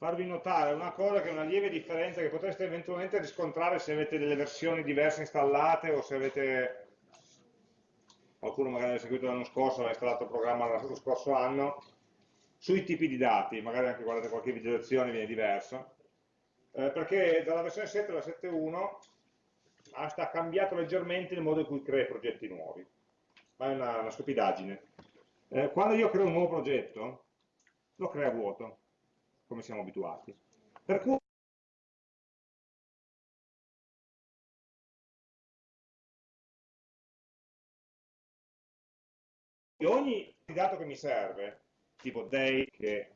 farvi notare una cosa che è una lieve differenza che potreste eventualmente riscontrare se avete delle versioni diverse installate o se avete qualcuno magari ha seguito l'anno scorso, ha installato il programma lo scorso anno, sui tipi di dati, magari anche guardate qualche video lezione viene diverso, eh, perché dalla versione 7 alla 7.1 ha cambiato leggermente il modo in cui crea progetti nuovi, ma è una, una stupidaggine. Eh, quando io creo un nuovo progetto, lo crea vuoto, come siamo abituati. Per cui ogni dato che mi serve, tipo day, che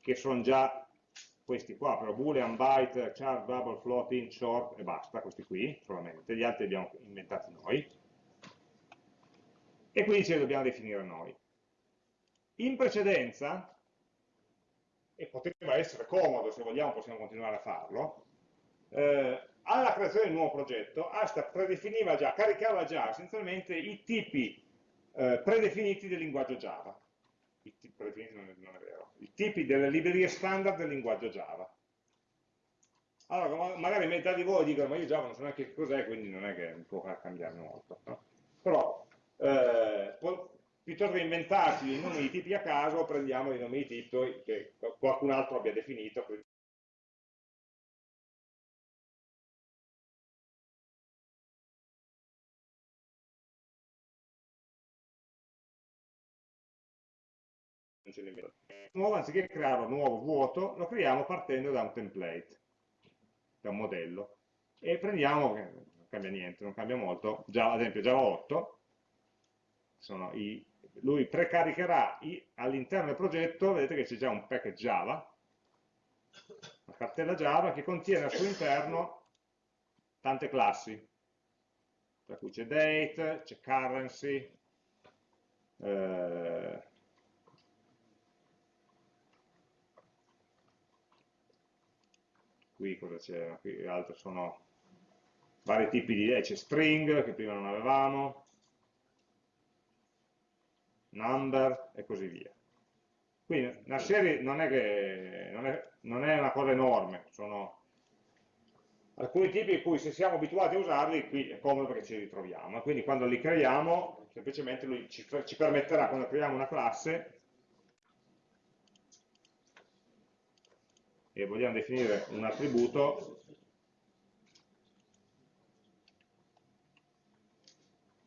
che sono già questi qua, però boolean, byte, char, double, float, int, short e basta, questi qui solamente, gli altri li abbiamo inventati noi, e quindi ce li dobbiamo definire noi. In precedenza, e poteva essere comodo, se vogliamo possiamo continuare a farlo, eh, alla creazione un nuovo progetto, Asta predefiniva già, caricava già essenzialmente i tipi eh, predefiniti del linguaggio Java i tipi predefiniti non è, non è vero, i tipi delle librerie standard del linguaggio Java. Allora, magari metà di voi dicono, ma io Java non so neanche che cos'è, quindi non è che mi può cambiare molto. No? Però, eh, piuttosto che inventarci i nomi di tipi a caso, prendiamo i nomi di tipi che qualcun altro abbia definito, Nuovo, anziché creare un nuovo vuoto, lo creiamo partendo da un template, da un modello. E prendiamo, non cambia niente, non cambia molto, Java, ad esempio Java 8, i, lui precaricherà all'interno del progetto, vedete che c'è già un package Java, una cartella Java che contiene al suo interno tante classi, tra cui c'è date, c'è currency, eh, qui cosa c'è? Qui altri sono vari tipi di, eh, c'è string che prima non avevamo, number e così via. Quindi una serie non è, che, non è, non è una cosa enorme, sono alcuni tipi in cui se siamo abituati a usarli, qui è comodo perché ci ritroviamo. Quindi quando li creiamo, semplicemente lui ci, ci permetterà, quando creiamo una classe, e vogliamo definire un attributo,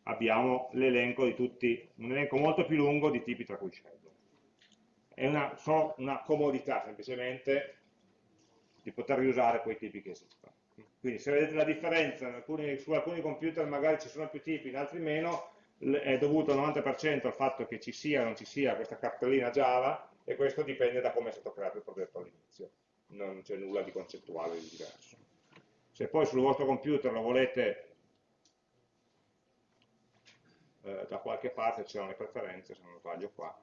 abbiamo l'elenco di tutti, un elenco molto più lungo di tipi tra cui scegliere. È una, solo una comodità semplicemente di poter riusare quei tipi che esistono. Quindi se vedete la differenza, alcuni, su alcuni computer magari ci sono più tipi, in altri meno, è dovuto al 90% al fatto che ci sia o non ci sia questa cartellina Java e questo dipende da come è stato creato il progetto all'inizio. non c'è nulla di concettuale di diverso. Se poi sul vostro computer lo volete eh, da qualche parte, c'erano le preferenze, se non sbaglio qua,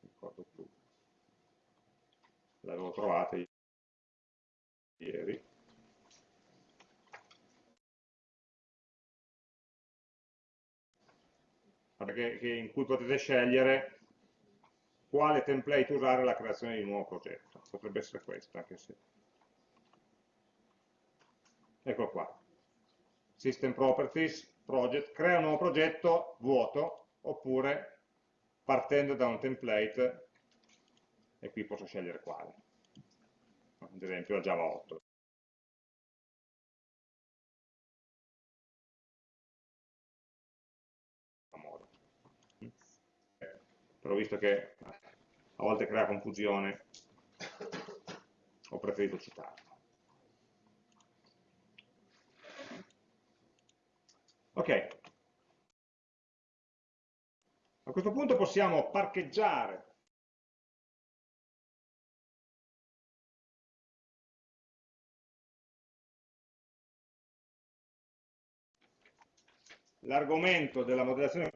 ricordo più, l'avevo trovata ieri, in cui potete scegliere quale template usare alla creazione di un nuovo progetto. Potrebbe essere questo, anche se... Ecco qua. System Properties, Project, crea un nuovo progetto vuoto, oppure partendo da un template, e qui posso scegliere quale. Ad esempio la Java 8. però visto che a volte crea confusione ho preferito citarlo. Ok, a questo punto possiamo parcheggiare l'argomento della modellazione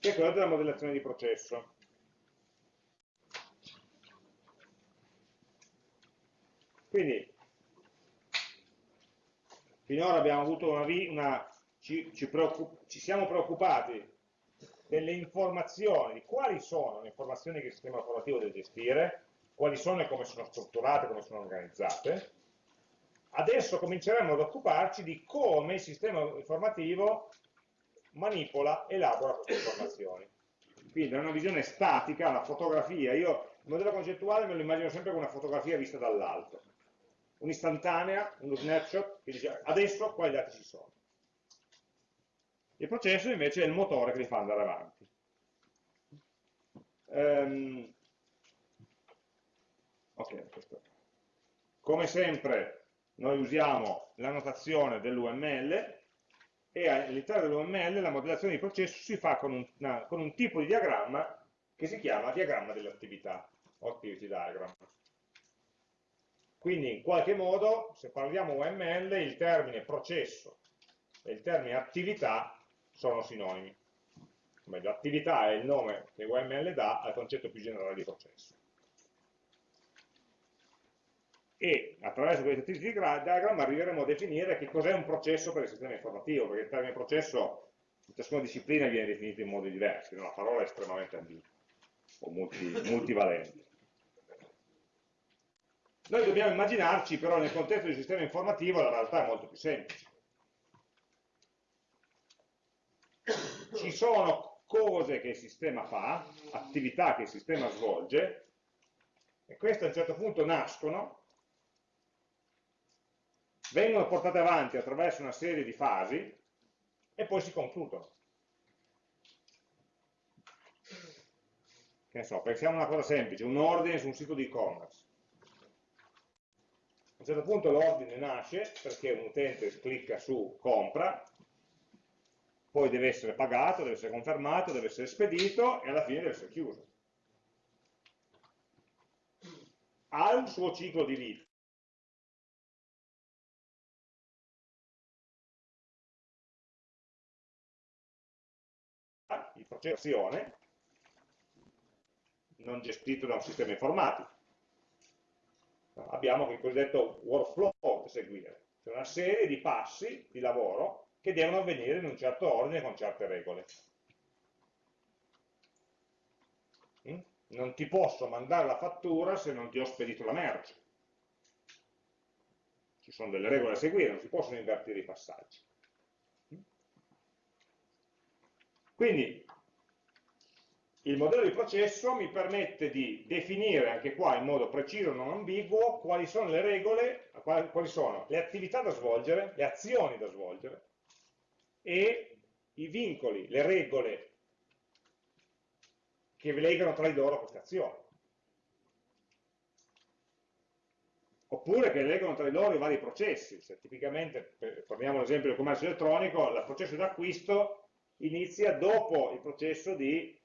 che è quello della modellazione di processo. Quindi, finora abbiamo avuto una, una ci, ci, ci, siamo preoccupati delle informazioni, di quali sono le informazioni che il sistema informativo deve gestire, quali sono e come sono strutturate, come sono organizzate. Adesso cominceremo ad occuparci di come il sistema informativo manipola, elabora queste informazioni. Quindi da una visione statica, una fotografia, io il modello concettuale me lo immagino sempre come una fotografia vista dall'alto, un'istantanea, uno snapshot, che dice adesso quali dati ci sono. Il processo invece è il motore che li fa andare avanti. Um, ok, questo. Come sempre noi usiamo la notazione dell'UML, e all'interno dell'UML la modellazione di processo si fa con un, una, con un tipo di diagramma che si chiama diagramma delle attività, o activity diagram. Quindi in qualche modo, se parliamo UML, il termine processo e il termine attività sono sinonimi. L'attività è il nome che UML dà al concetto più generale di processo e attraverso questi activity diagram arriveremo a definire che cos'è un processo per il sistema informativo, perché il termine processo in ciascuna disciplina viene definito in modi diversi, no? la parola estremamente ambigua o multi, multivalente. Noi dobbiamo immaginarci però nel contesto del sistema informativo la realtà è molto più semplice. Ci sono cose che il sistema fa, attività che il sistema svolge, e queste a un certo punto nascono vengono portate avanti attraverso una serie di fasi e poi si concludono. Che ne so, pensiamo a una cosa semplice, un ordine su un sito di e-commerce. A un certo punto l'ordine nasce perché un utente clicca su compra, poi deve essere pagato, deve essere confermato, deve essere spedito e alla fine deve essere chiuso. Ha un suo ciclo di vita processo non gestito da un sistema informatico. Abbiamo il cosiddetto workflow da seguire, cioè una serie di passi di lavoro che devono avvenire in un certo ordine con certe regole. Mm? Non ti posso mandare la fattura se non ti ho spedito la merce. Ci sono delle regole da seguire, non si possono invertire i passaggi. Mm? Quindi il modello di processo mi permette di definire anche qua in modo preciso, non ambiguo, quali sono le regole, quali sono le attività da svolgere, le azioni da svolgere e i vincoli, le regole che legano tra di loro queste azioni. Oppure che legano tra di loro i vari processi. Se tipicamente, prendiamo l'esempio del commercio elettronico, il processo d'acquisto inizia dopo il processo di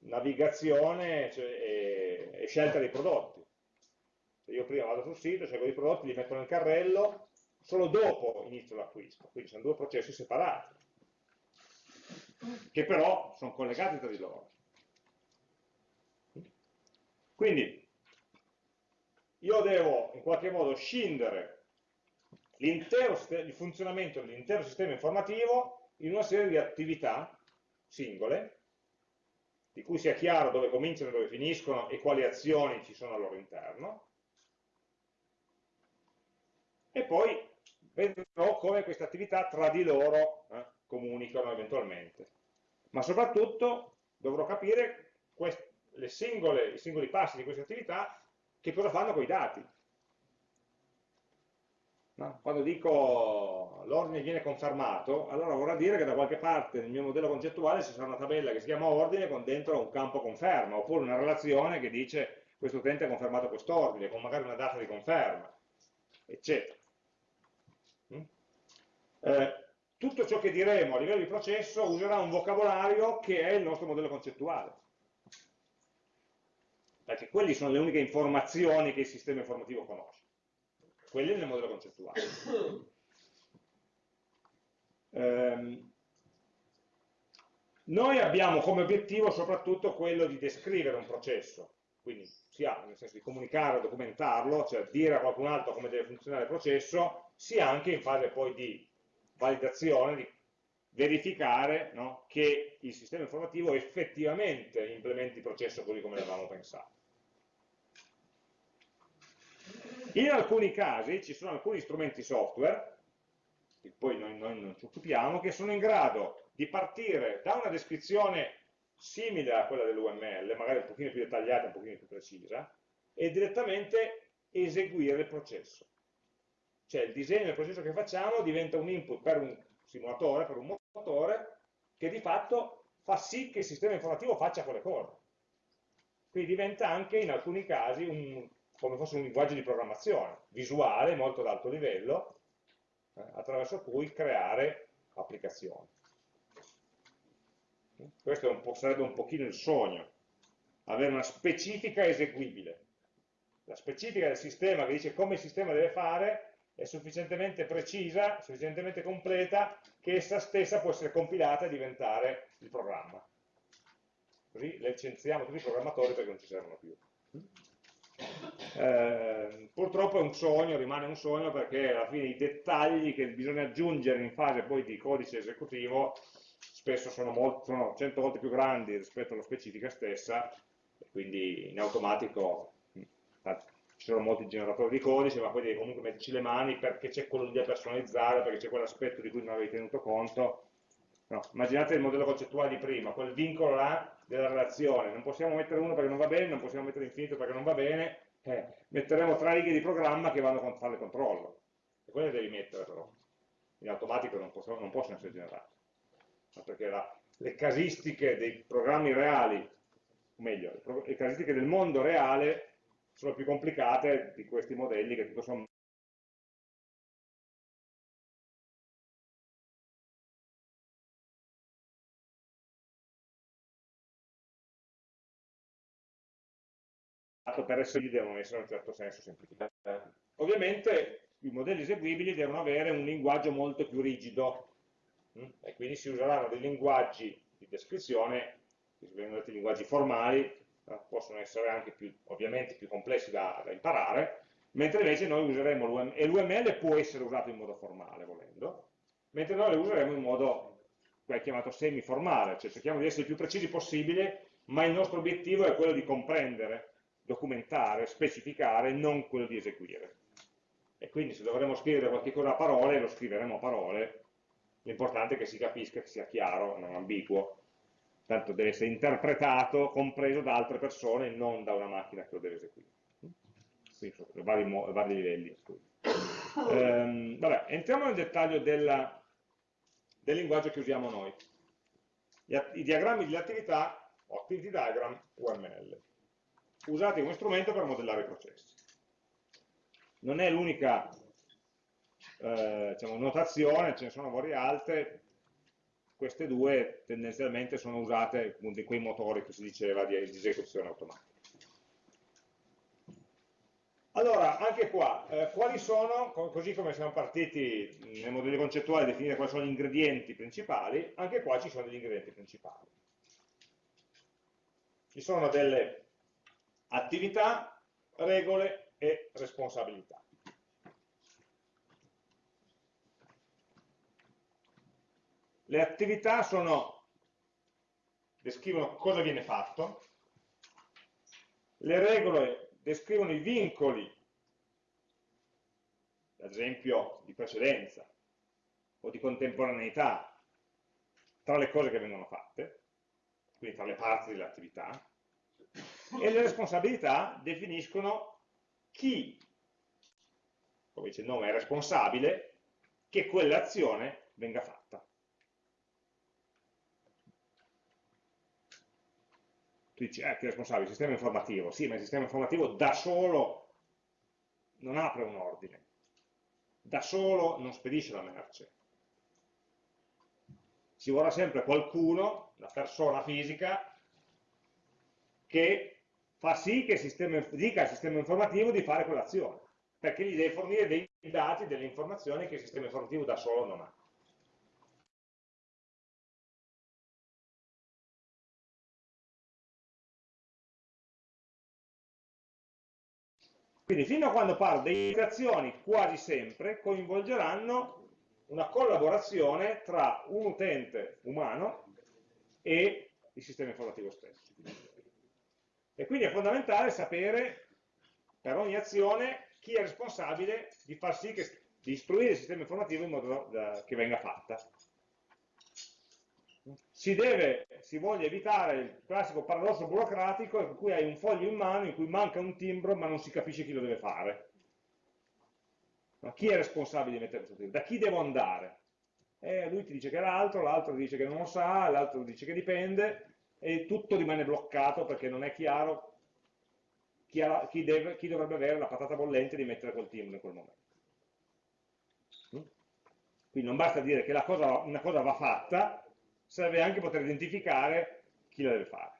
navigazione cioè, e, e, scelta dei prodotti. Io prima vado sul sito, scelgo i prodotti, li metto nel carrello, solo dopo inizio l'acquisto, quindi sono due processi separati, che però sono collegati tra di loro. Quindi io devo in qualche modo scindere il funzionamento dell'intero sistema informativo in una serie di attività singole, di cui sia chiaro dove cominciano e dove finiscono e quali azioni ci sono al loro interno, e poi vedrò come queste attività tra di loro eh, comunicano eventualmente. Ma soprattutto dovrò capire singole, i singoli passi di queste attività che cosa fanno con i dati. No? Quando dico l'ordine viene confermato, allora vorrà dire che da qualche parte nel mio modello concettuale ci sarà una tabella che si chiama ordine con dentro un campo conferma, oppure una relazione che dice questo utente ha confermato quest'ordine, con magari una data di conferma, eccetera. Mm? Eh, tutto ciò che diremo a livello di processo userà un vocabolario che è il nostro modello concettuale. Perché quelle sono le uniche informazioni che il sistema informativo conosce quelli nel modello concettuale. Um, noi abbiamo come obiettivo soprattutto quello di descrivere un processo, quindi sia nel senso di comunicare documentarlo, cioè dire a qualcun altro come deve funzionare il processo, sia anche in fase poi di validazione, di verificare no, che il sistema informativo effettivamente implementi il processo così come l'avevamo pensato. In alcuni casi ci sono alcuni strumenti software, che poi noi, noi non ci occupiamo, che sono in grado di partire da una descrizione simile a quella dell'UML, magari un pochino più dettagliata, un pochino più precisa, e direttamente eseguire il processo. Cioè il disegno del processo che facciamo diventa un input per un simulatore, per un motore, che di fatto fa sì che il sistema informativo faccia quelle cose. Quindi diventa anche in alcuni casi un come fosse un linguaggio di programmazione, visuale, molto ad alto livello, eh, attraverso cui creare applicazioni. Questo un sarebbe un pochino il sogno, avere una specifica eseguibile. La specifica del sistema che dice come il sistema deve fare è sufficientemente precisa, sufficientemente completa, che essa stessa può essere compilata e diventare il programma. Così licenziamo tutti i programmatori perché non ci servono più. Eh, purtroppo è un sogno, rimane un sogno perché alla fine i dettagli che bisogna aggiungere in fase poi di codice esecutivo spesso sono, molto, sono 100 volte più grandi rispetto alla specifica stessa quindi in automatico mm, ci sono molti generatori di codice ma poi devi comunque metterci le mani perché c'è quello da personalizzare, perché c'è quell'aspetto di cui non avevi tenuto conto. No, immaginate il modello concettuale di prima, quel vincolo là della relazione, non possiamo mettere uno perché non va bene, non possiamo mettere infinito perché non va bene, eh, metteremo tre righe di programma che vanno a fare il controllo, e quelle devi mettere però, in automatico non possono, non possono essere generate, perché la, le casistiche dei programmi reali, o meglio, le casistiche del mondo reale sono più complicate di questi modelli che tutto sommato per essere devono essere in un certo senso semplificati. Ovviamente i modelli eseguibili devono avere un linguaggio molto più rigido mm? e quindi si useranno dei linguaggi di descrizione, detti linguaggi formali, possono essere anche più, ovviamente più complessi da, da imparare, mentre invece noi useremo l'UML, e l'UML può essere usato in modo formale volendo, mentre noi lo useremo in modo chiamato semi-formale, cioè cerchiamo di essere il più precisi possibile, ma il nostro obiettivo è quello di comprendere documentare, specificare, non quello di eseguire. E quindi se dovremo scrivere qualche cosa a parole, lo scriveremo a parole, l'importante è che si capisca, che sia chiaro, non ambiguo, tanto deve essere interpretato, compreso da altre persone, non da una macchina che lo deve eseguire. Quindi sono vari, vari livelli. Ehm, vabbè, entriamo nel dettaglio della, del linguaggio che usiamo noi. I diagrammi di attività, o activity diagram UML usati come strumento per modellare i processi. Non è l'unica eh, diciamo, notazione, ce ne sono varie altre, queste due tendenzialmente sono usate di quei motori che si diceva di, esecuzione automatica. Allora, anche qua, eh, quali sono, così come siamo partiti nel modello concettuale a definire quali sono gli ingredienti principali, anche qua ci sono degli ingredienti principali. Ci sono delle attività, regole e responsabilità. Le attività sono, descrivono cosa viene fatto, le regole descrivono i vincoli, ad esempio di precedenza o di contemporaneità, tra le cose che vengono fatte, quindi tra le parti dell'attività, e le responsabilità definiscono chi, come dice il nome, è responsabile che quell'azione venga fatta. tu dici, eh, chi è responsabile? Il sistema informativo. Sì, ma il sistema informativo da solo non apre un ordine, da solo non spedisce la merce. Ci vorrà sempre qualcuno, una persona fisica, che fa sì che il sistema, dica al sistema informativo di fare quell'azione, perché gli deve fornire dei dati, delle informazioni che il sistema informativo da solo non ha. Quindi fino a quando parlo di integrazioni, quasi sempre coinvolgeranno una collaborazione tra un utente umano e il sistema informativo stesso. E quindi è fondamentale sapere per ogni azione chi è responsabile di far sì che, di istruire il sistema informativo in modo da, che venga fatta si, deve, si voglia evitare il classico paradosso burocratico per cui hai un foglio in mano in cui manca un timbro ma non si capisce chi lo deve fare. Ma chi è responsabile di mettere questo timbro? Da chi devo andare? Eh, lui ti dice che è l'altro, l'altro dice che non lo sa, l'altro dice che dipende e tutto rimane bloccato perché non è chiaro chi, ha, chi, deve, chi dovrebbe avere la patata bollente di mettere quel timbro in quel momento. Mm? Quindi non basta dire che cosa, una cosa va fatta, serve anche poter identificare chi lo deve fare.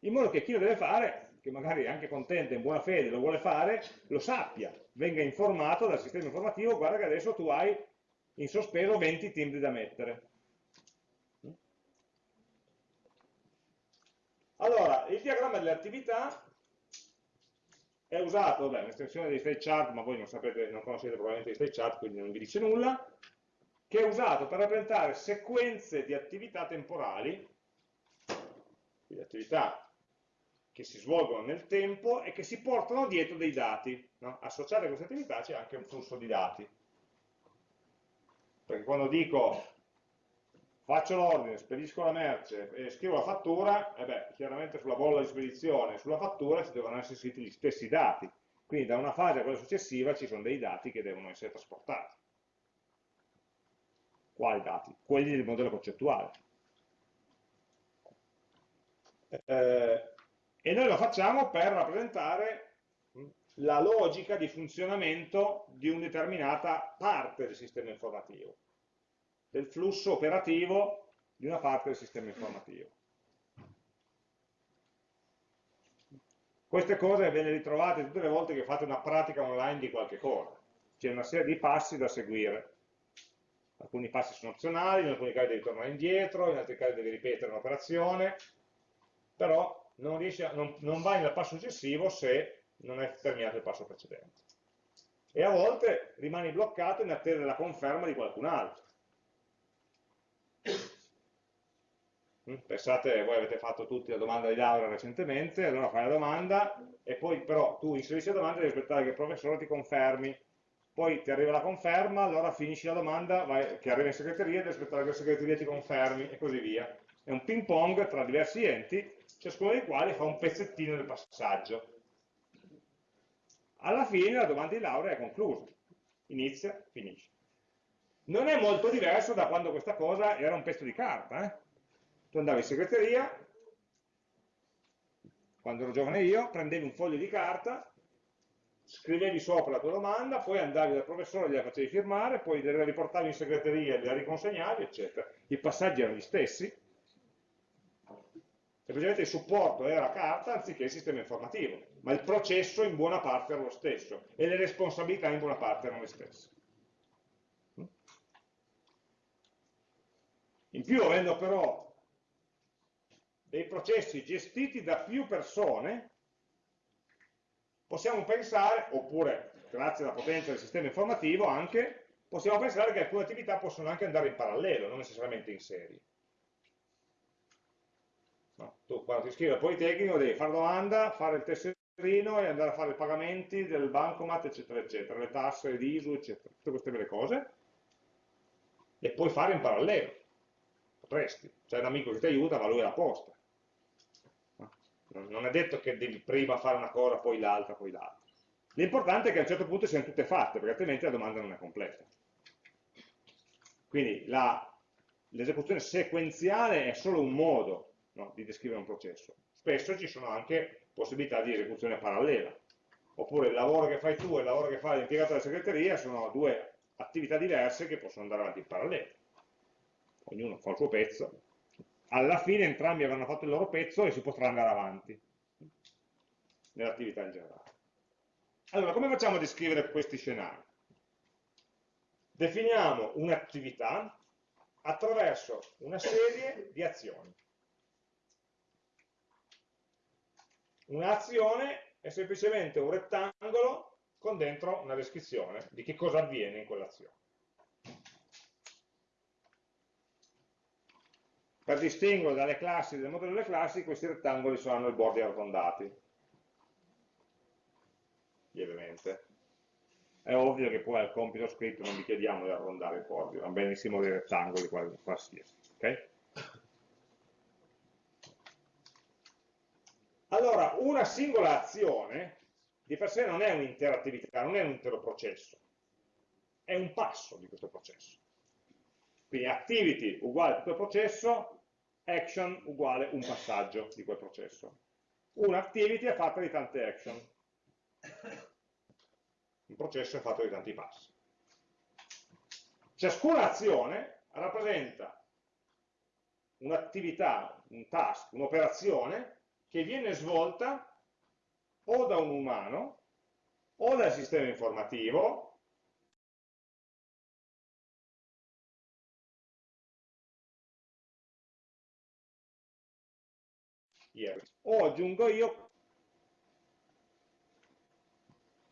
In modo che chi lo deve fare, che magari è anche contento, in buona fede, lo vuole fare, lo sappia, venga informato dal sistema informativo, guarda che adesso tu hai in sospeso 20 timbri da mettere. Allora, il diagramma delle attività è usato, beh, un'estensione dei state chart, ma voi non, sapete, non conoscete probabilmente i state chart, quindi non vi dice nulla, che è usato per rappresentare sequenze di attività temporali, quindi attività che si svolgono nel tempo e che si portano dietro dei dati. No? Associate a queste attività c'è anche un flusso di dati. Perché quando dico faccio l'ordine, spedisco la merce e scrivo la fattura, eh beh, chiaramente sulla bolla di spedizione e sulla fattura ci devono essere gli stessi dati. Quindi da una fase a quella successiva ci sono dei dati che devono essere trasportati. Quali dati? Quelli del modello concettuale. Eh, e noi lo facciamo per rappresentare la logica di funzionamento di una determinata parte del sistema informativo, del flusso operativo di una parte del sistema informativo. Queste cose ve le ritrovate tutte le volte che fate una pratica online di qualche cosa. C'è una serie di passi da seguire alcuni passi sono opzionali, in alcuni casi devi tornare indietro, in altri casi devi ripetere un'operazione, però non, a, non, non vai nel passo successivo se non hai terminato il passo precedente. E a volte rimani bloccato in attesa della conferma di qualcun altro. Pensate, voi avete fatto tutti la domanda di laurea recentemente, allora fai la domanda e poi però tu inserisci la domanda e devi aspettare che il professore ti confermi poi ti arriva la conferma, allora finisci la domanda, vai, che arriva in segreteria, devi aspettare che la segreteria ti confermi e così via. È un ping pong tra diversi enti, ciascuno dei quali fa un pezzettino del passaggio. Alla fine la domanda di laurea è conclusa, inizia, finisce. Non è molto diverso da quando questa cosa era un pezzo di carta. Eh? Tu andavi in segreteria, quando ero giovane io, prendevi un foglio di carta, scrivevi sopra la tua domanda, poi andavi dal professore, gliela facevi firmare, poi la riportavi in segreteria, gliela riconsegnavi, eccetera. I passaggi erano gli stessi, semplicemente il supporto era carta anziché il sistema informativo, ma il processo in buona parte era lo stesso e le responsabilità in buona parte erano le stesse. In più, avendo però dei processi gestiti da più persone, possiamo pensare, oppure grazie alla potenza del sistema informativo anche, possiamo pensare che alcune attività possono anche andare in parallelo, non necessariamente in serie. No, tu quando ti iscrivi al Politecnico devi fare domanda, fare il tesserino e andare a fare i pagamenti del bancomat, eccetera, eccetera, le tasse, l'ISU, eccetera, tutte queste belle cose, e puoi fare in parallelo, potresti, c'è un amico che ti aiuta, ma lui è a posta non è detto che devi prima fare una cosa, poi l'altra, poi l'altra. L'importante è che a un certo punto siano tutte fatte, perché altrimenti la domanda non è completa. Quindi l'esecuzione sequenziale è solo un modo no, di descrivere un processo. Spesso ci sono anche possibilità di esecuzione parallela. Oppure il lavoro che fai tu e il lavoro che fa l'impiegato della segreteria sono due attività diverse che possono andare avanti in parallelo. Ognuno fa il suo pezzo, alla fine entrambi avranno fatto il loro pezzo e si potrà andare avanti nell'attività in generale. Allora, come facciamo a descrivere questi scenari? Definiamo un'attività attraverso una serie di azioni. Un'azione è semplicemente un rettangolo con dentro una descrizione di che cosa avviene in quell'azione. Per distinguere dalle classi del modello delle classi, questi rettangoli saranno i bordi arrotondati, lievemente. È ovvio che poi al compito scritto non vi chiediamo di arrondare i bordi, vanno benissimo dei rettangoli qualsiasi. Okay? Allora, una singola azione di per sé non è un'intera attività, non è un intero processo, è un passo di questo processo. Quindi activity uguale a tutto il processo, action uguale un passaggio di quel processo. Un'activity è fatta di tante action. Un processo è fatto di tanti passi. Ciascuna azione rappresenta un'attività, un task, un'operazione che viene svolta o da un umano o dal sistema informativo ieri. O aggiungo io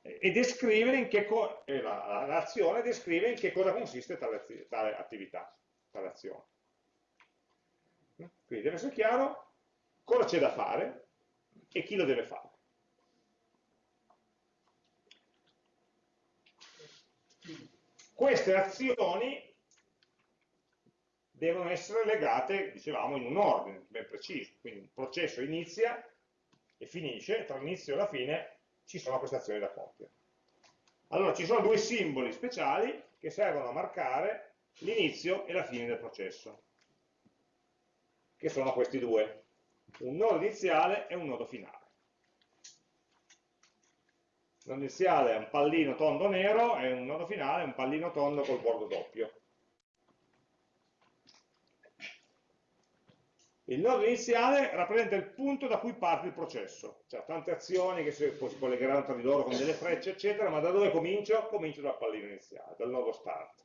e descrivere in che l'azione descrive in che cosa consiste tale, tale attività, tale azione. Quindi deve essere chiaro cosa c'è da fare e chi lo deve fare. Queste azioni devono essere legate, dicevamo, in un ordine ben preciso. Quindi un processo inizia e finisce, tra l'inizio e la fine ci sono queste azioni da compiere. Allora ci sono due simboli speciali che servono a marcare l'inizio e la fine del processo, che sono questi due, un nodo iniziale e un nodo finale. Il nodo iniziale è un pallino tondo nero e un nodo finale è un pallino tondo col bordo doppio. Il nodo iniziale rappresenta il punto da cui parte il processo, cioè tante azioni che si, si collegheranno tra di loro con delle frecce, eccetera, ma da dove comincio? Comincio dal pallino iniziale, dal nodo start.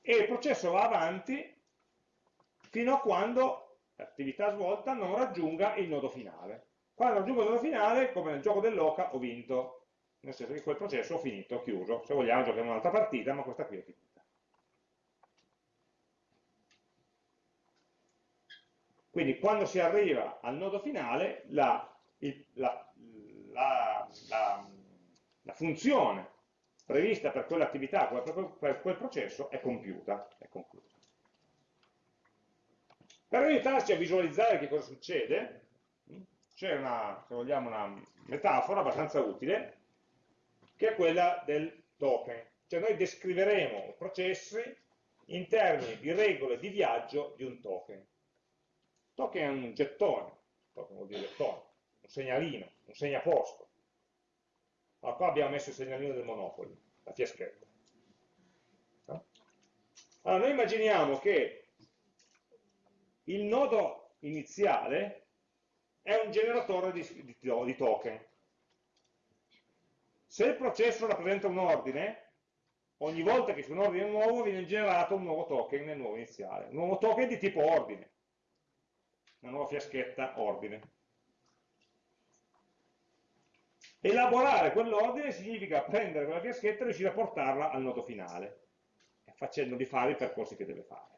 E il processo va avanti fino a quando l'attività svolta non raggiunga il nodo finale. Quando raggiungo il nodo finale, come nel gioco dell'oca, ho vinto, nel senso che quel processo ho finito, ho chiuso. Se vogliamo giochiamo un'altra partita, ma questa qui è finita. Quindi quando si arriva al nodo finale, la, la, la, la funzione prevista per quell'attività, per quel processo, è compiuta. È conclusa. Per aiutarci a visualizzare che cosa succede, c'è una, se vogliamo, una metafora abbastanza utile, che è quella del token. Cioè noi descriveremo processi in termini di regole di viaggio di un token. Token è un gettone, token vuol dire gettone, un segnalino, un segnaposto. Allora, qua abbiamo messo il segnalino del Monopoli, la fiaschetta. Allora, noi immaginiamo che il nodo iniziale è un generatore di, di, di token. Se il processo rappresenta un ordine, ogni volta che c'è un ordine nuovo viene generato un nuovo token nel nuovo iniziale. Un nuovo token di tipo ordine. Una nuova fiaschetta ordine. Elaborare quell'ordine significa prendere quella fiaschetta e riuscire a portarla al nodo finale, facendogli fare i percorsi che deve fare.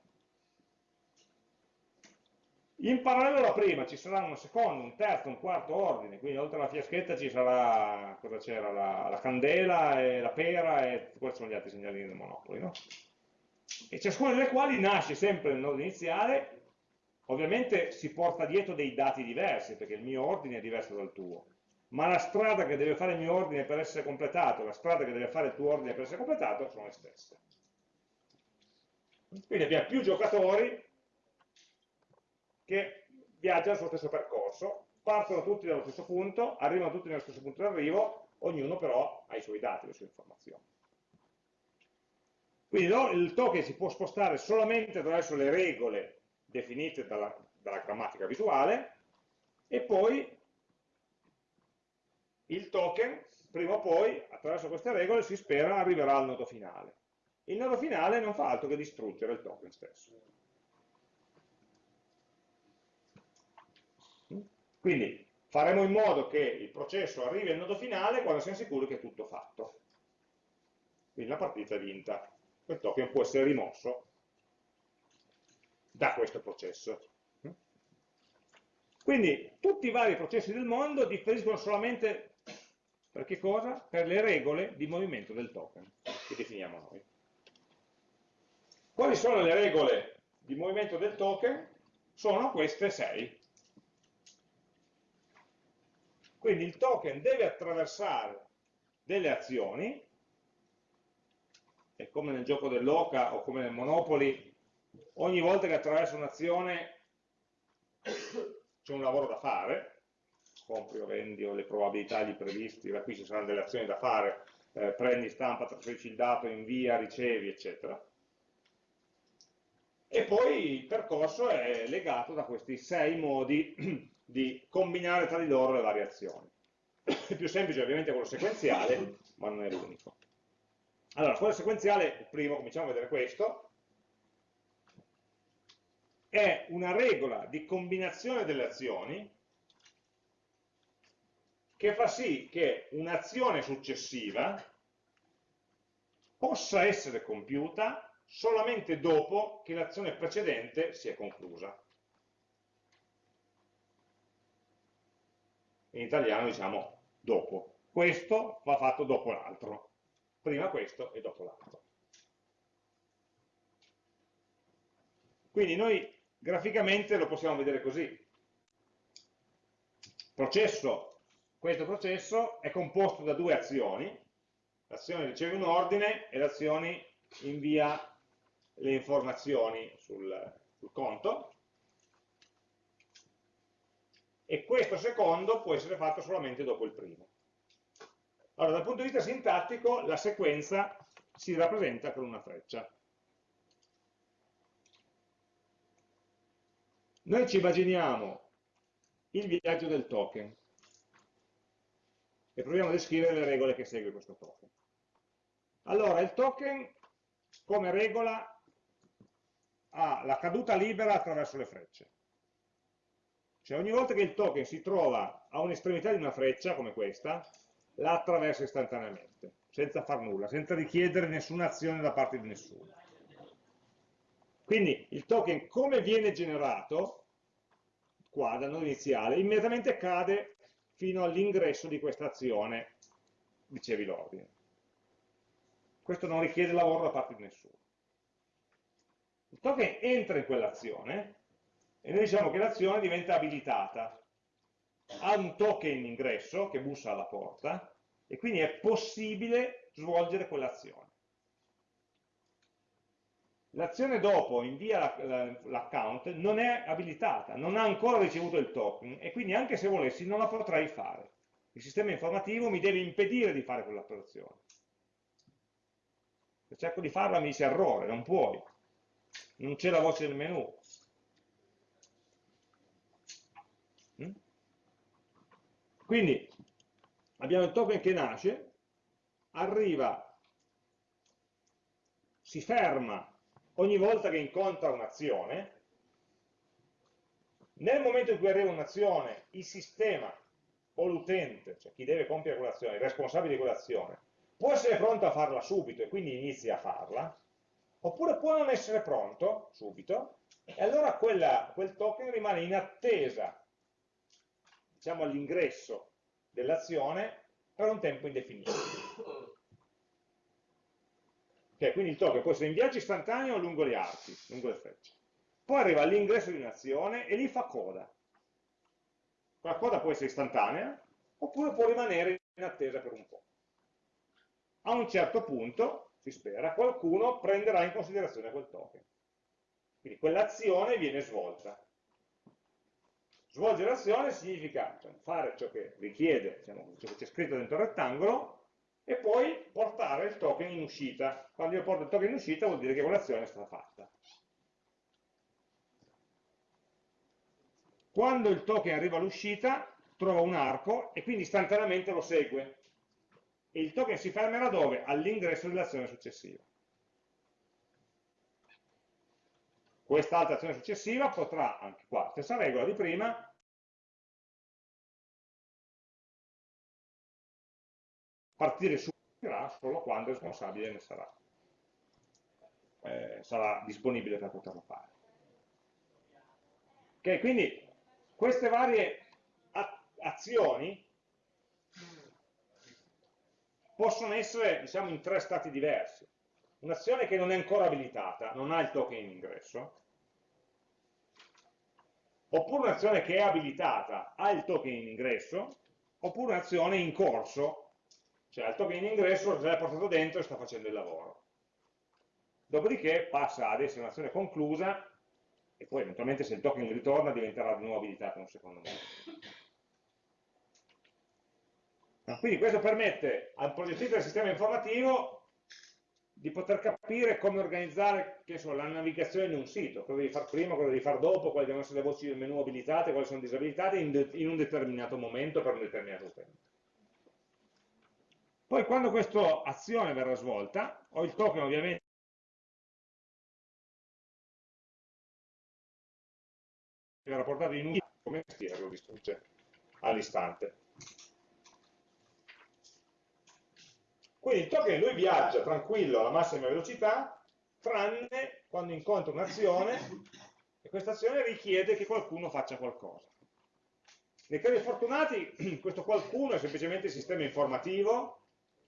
In parallelo alla prima ci sarà un secondo, un terzo, un quarto ordine, quindi oltre alla fiaschetta ci sarà, cosa la, la, candela e la pera e questi sono gli altri segnalini del Monopoli, no? E ciascuna delle quali nasce sempre nel nodo iniziale, ovviamente si porta dietro dei dati diversi, perché il mio ordine è diverso dal tuo, ma la strada che deve fare il mio ordine per essere completato, la strada che deve fare il tuo ordine per essere completato, sono le stesse. Quindi abbiamo più giocatori che viaggiano sullo stesso percorso, partono tutti dallo stesso punto, arrivano tutti nello stesso punto d'arrivo, ognuno però ha i suoi dati, le sue informazioni. Quindi il token si può spostare solamente attraverso le regole definite dalla, dalla grammatica visuale e poi il token, prima o poi, attraverso queste regole, si spera arriverà al nodo finale. Il nodo finale non fa altro che distruggere il token stesso. Quindi faremo in modo che il processo arrivi al nodo finale quando siamo sicuri che è tutto fatto. Quindi la partita è vinta. Quel token può essere rimosso da questo processo. Quindi tutti i vari processi del mondo differiscono solamente per che cosa? Per le regole di movimento del token, che definiamo noi. Quali sono le regole di movimento del token? Sono queste sei. Quindi il token deve attraversare delle azioni, e come nel gioco dell'oca o come nel Monopoli, ogni volta che attraversa un'azione c'è un lavoro da fare, compri o vendi o le probabilità di previsti, da qui ci saranno delle azioni da fare, eh, prendi, stampa, trasferisci il dato, invia, ricevi, eccetera. E poi il percorso è legato da questi sei modi di combinare tra di loro le varie azioni. Il più semplice ovviamente è quello sequenziale, ma non è l'unico. Allora, quello sequenziale, il primo, cominciamo a vedere questo, è una regola di combinazione delle azioni che fa sì che un'azione successiva possa essere compiuta solamente dopo che l'azione precedente si è conclusa. In italiano diciamo dopo. Questo va fatto dopo l'altro. Prima questo e dopo l'altro. Quindi noi graficamente lo possiamo vedere così. Processo questo processo è composto da due azioni, l'azione riceve un ordine e l'azione invia le informazioni sul, sul conto, e questo secondo può essere fatto solamente dopo il primo. Allora, dal punto di vista sintattico, la sequenza si rappresenta con una freccia. Noi ci immaginiamo il viaggio del token e proviamo a descrivere le regole che segue questo token. Allora, il token come regola ha la caduta libera attraverso le frecce. Cioè ogni volta che il token si trova a un'estremità di una freccia, come questa, la attraversa istantaneamente, senza far nulla, senza richiedere nessuna azione da parte di nessuno. Quindi il token come viene generato, qua dal nodo iniziale, immediatamente cade fino all'ingresso di questa azione, dicevi l'ordine. Questo non richiede lavoro da parte di nessuno. Il token entra in quell'azione e noi diciamo che l'azione diventa abilitata. Ha un token in ingresso che bussa alla porta e quindi è possibile svolgere quell'azione. L'azione dopo invia l'account non è abilitata, non ha ancora ricevuto il token e quindi anche se volessi non la potrei fare. Il sistema informativo mi deve impedire di fare quell'operazione. Se cerco di farla mi dice errore, non puoi, non c'è la voce del menu. Mm? Quindi abbiamo il token che nasce, arriva, si ferma ogni volta che incontra un'azione, nel momento in cui arriva un'azione, il sistema o l'utente, cioè chi deve compiere quell'azione, il responsabile di quell'azione, può essere pronto a farla subito e quindi inizia a farla, oppure può non essere pronto subito, e allora quella, quel token rimane in attesa, diciamo all'ingresso dell'azione, per un tempo indefinito. Okay, quindi il token può essere in viaggio istantaneo lungo gli archi, lungo le frecce. Poi arriva all'ingresso di un'azione e lì fa coda. Quella coda può essere istantanea, oppure può rimanere in attesa per un po'. A un certo punto, si spera, qualcuno prenderà in considerazione quel token. Quindi quell'azione viene svolta. Svolgere l'azione significa cioè, fare ciò che richiede, diciamo, ciò che c'è scritto dentro il rettangolo, e poi portare il token in uscita. Quando io porto il token in uscita vuol dire che quell'azione è stata fatta. Quando il token arriva all'uscita, trova un arco e quindi istantaneamente lo segue. E il token si fermerà dove? All'ingresso dell'azione successiva. Quest'altra azione successiva potrà, anche qua, stessa regola di prima, partire su solo quando il responsabile ne sarà, eh, sarà disponibile per poterlo fare. Ok, quindi queste varie azioni possono essere diciamo, in tre stati diversi. Un'azione che non è ancora abilitata, non ha il token in ingresso, oppure un'azione che è abilitata, ha il token in ingresso, oppure un'azione in corso, cioè il token in ingresso già è portato dentro e sta facendo il lavoro. Dopodiché passa ad essere un'azione conclusa e poi eventualmente se il token ritorna diventerà di nuovo abilitato in un secondo momento. Quindi questo permette al progettista del sistema informativo di poter capire come organizzare so, la navigazione di un sito, cosa devi fare prima, cosa devi fare dopo, quali devono essere le voci del menu abilitate, quali sono disabilitate in, in un determinato momento per un determinato utente. Poi quando questa azione verrà svolta, ho il token ovviamente verrà portato in un come mestiere lo distrugge all'istante. Quindi il token lui viaggia tranquillo alla massima velocità, tranne quando incontra un'azione e questa azione richiede che qualcuno faccia qualcosa. Nei casi fortunati questo qualcuno è semplicemente il sistema informativo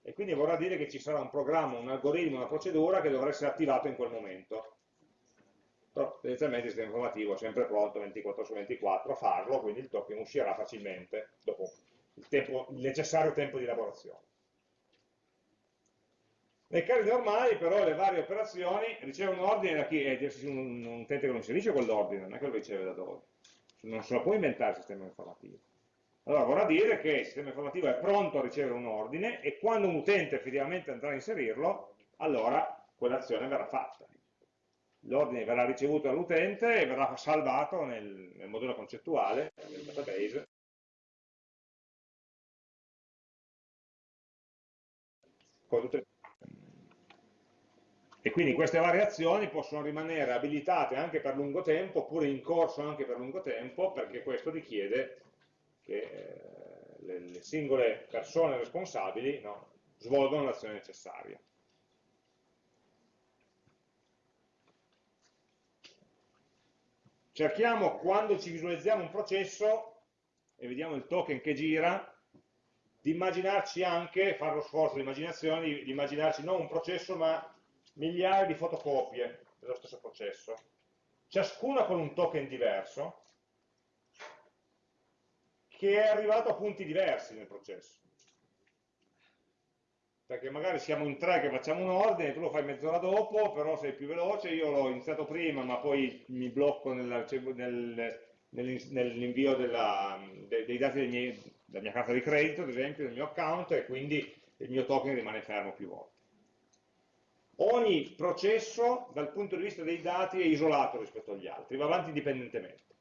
e quindi vorrà dire che ci sarà un programma, un algoritmo, una procedura che dovrà essere attivato in quel momento. Però tendenzialmente il sistema informativo è sempre pronto 24 su 24 a farlo, quindi il token uscirà facilmente dopo il, tempo, il necessario tempo di lavorazione. Nei casi normali però le varie operazioni ricevono un ordine da chi è un, un utente che non inserisce quell'ordine, non è che lo riceve da dove. Non se lo può inventare il sistema informativo. Allora vorrà dire che il sistema informativo è pronto a ricevere un ordine e quando un utente effettivamente andrà a inserirlo, allora quell'azione verrà fatta. L'ordine verrà ricevuto dall'utente e verrà salvato nel, nel modello concettuale, nel database, e quindi queste variazioni possono rimanere abilitate anche per lungo tempo oppure in corso anche per lungo tempo perché questo richiede che eh, le, le, singole persone responsabili no, svolgono l'azione necessaria. Cerchiamo, quando ci visualizziamo un processo e vediamo il token che gira, di immaginarci anche, fare lo sforzo di immaginazione, di, di immaginarci non un processo ma migliaia di fotocopie dello stesso processo, ciascuna con un token diverso, che è arrivato a punti diversi nel processo. perché magari siamo in tre che facciamo un ordine, tu lo fai mezz'ora dopo, però sei più veloce, io l'ho iniziato prima, ma poi mi blocco nell'invio nel, dei dati dei miei, della mia carta di credito, ad esempio, del mio account, e quindi il mio token rimane fermo più volte. Ogni processo, dal punto di vista dei dati, è isolato rispetto agli altri, va avanti indipendentemente.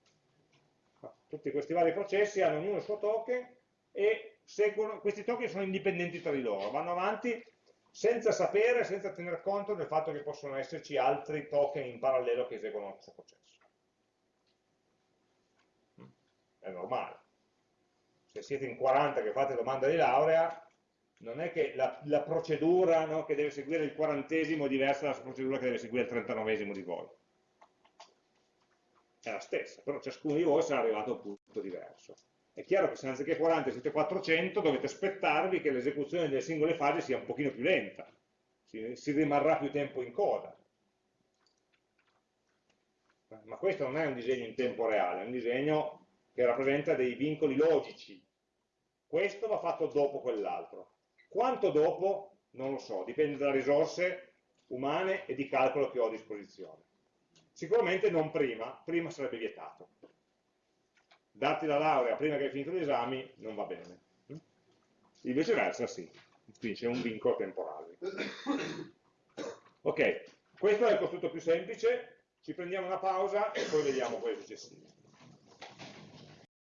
Tutti questi vari processi hanno ognuno il suo token e seguono, questi token sono indipendenti tra di loro, vanno avanti senza sapere, senza tener conto del fatto che possono esserci altri token in parallelo che eseguono lo stesso processo. È normale. Se siete in 40 che fate domanda di laurea, non è che la, la procedura no, che deve seguire il quarantesimo è diversa dalla procedura che deve seguire il trentanovesimo di voi. È la stessa, però ciascuno di voi sarà arrivato a un punto diverso. È chiaro che se anziché 40 siete 400 dovete aspettarvi che l'esecuzione delle singole fasi sia un pochino più lenta, si, si rimarrà più tempo in coda. Ma questo non è un disegno in tempo reale, è un disegno che rappresenta dei vincoli logici. Questo va fatto dopo quell'altro. Quanto dopo? Non lo so, dipende dalle risorse umane e di calcolo che ho a disposizione. Sicuramente non prima, prima sarebbe vietato. Darti la laurea prima che hai finito gli esami non va bene. Il viceversa sì, quindi c'è un vincolo temporale. Ok, questo è il costrutto più semplice, ci prendiamo una pausa e poi vediamo quelli successivi.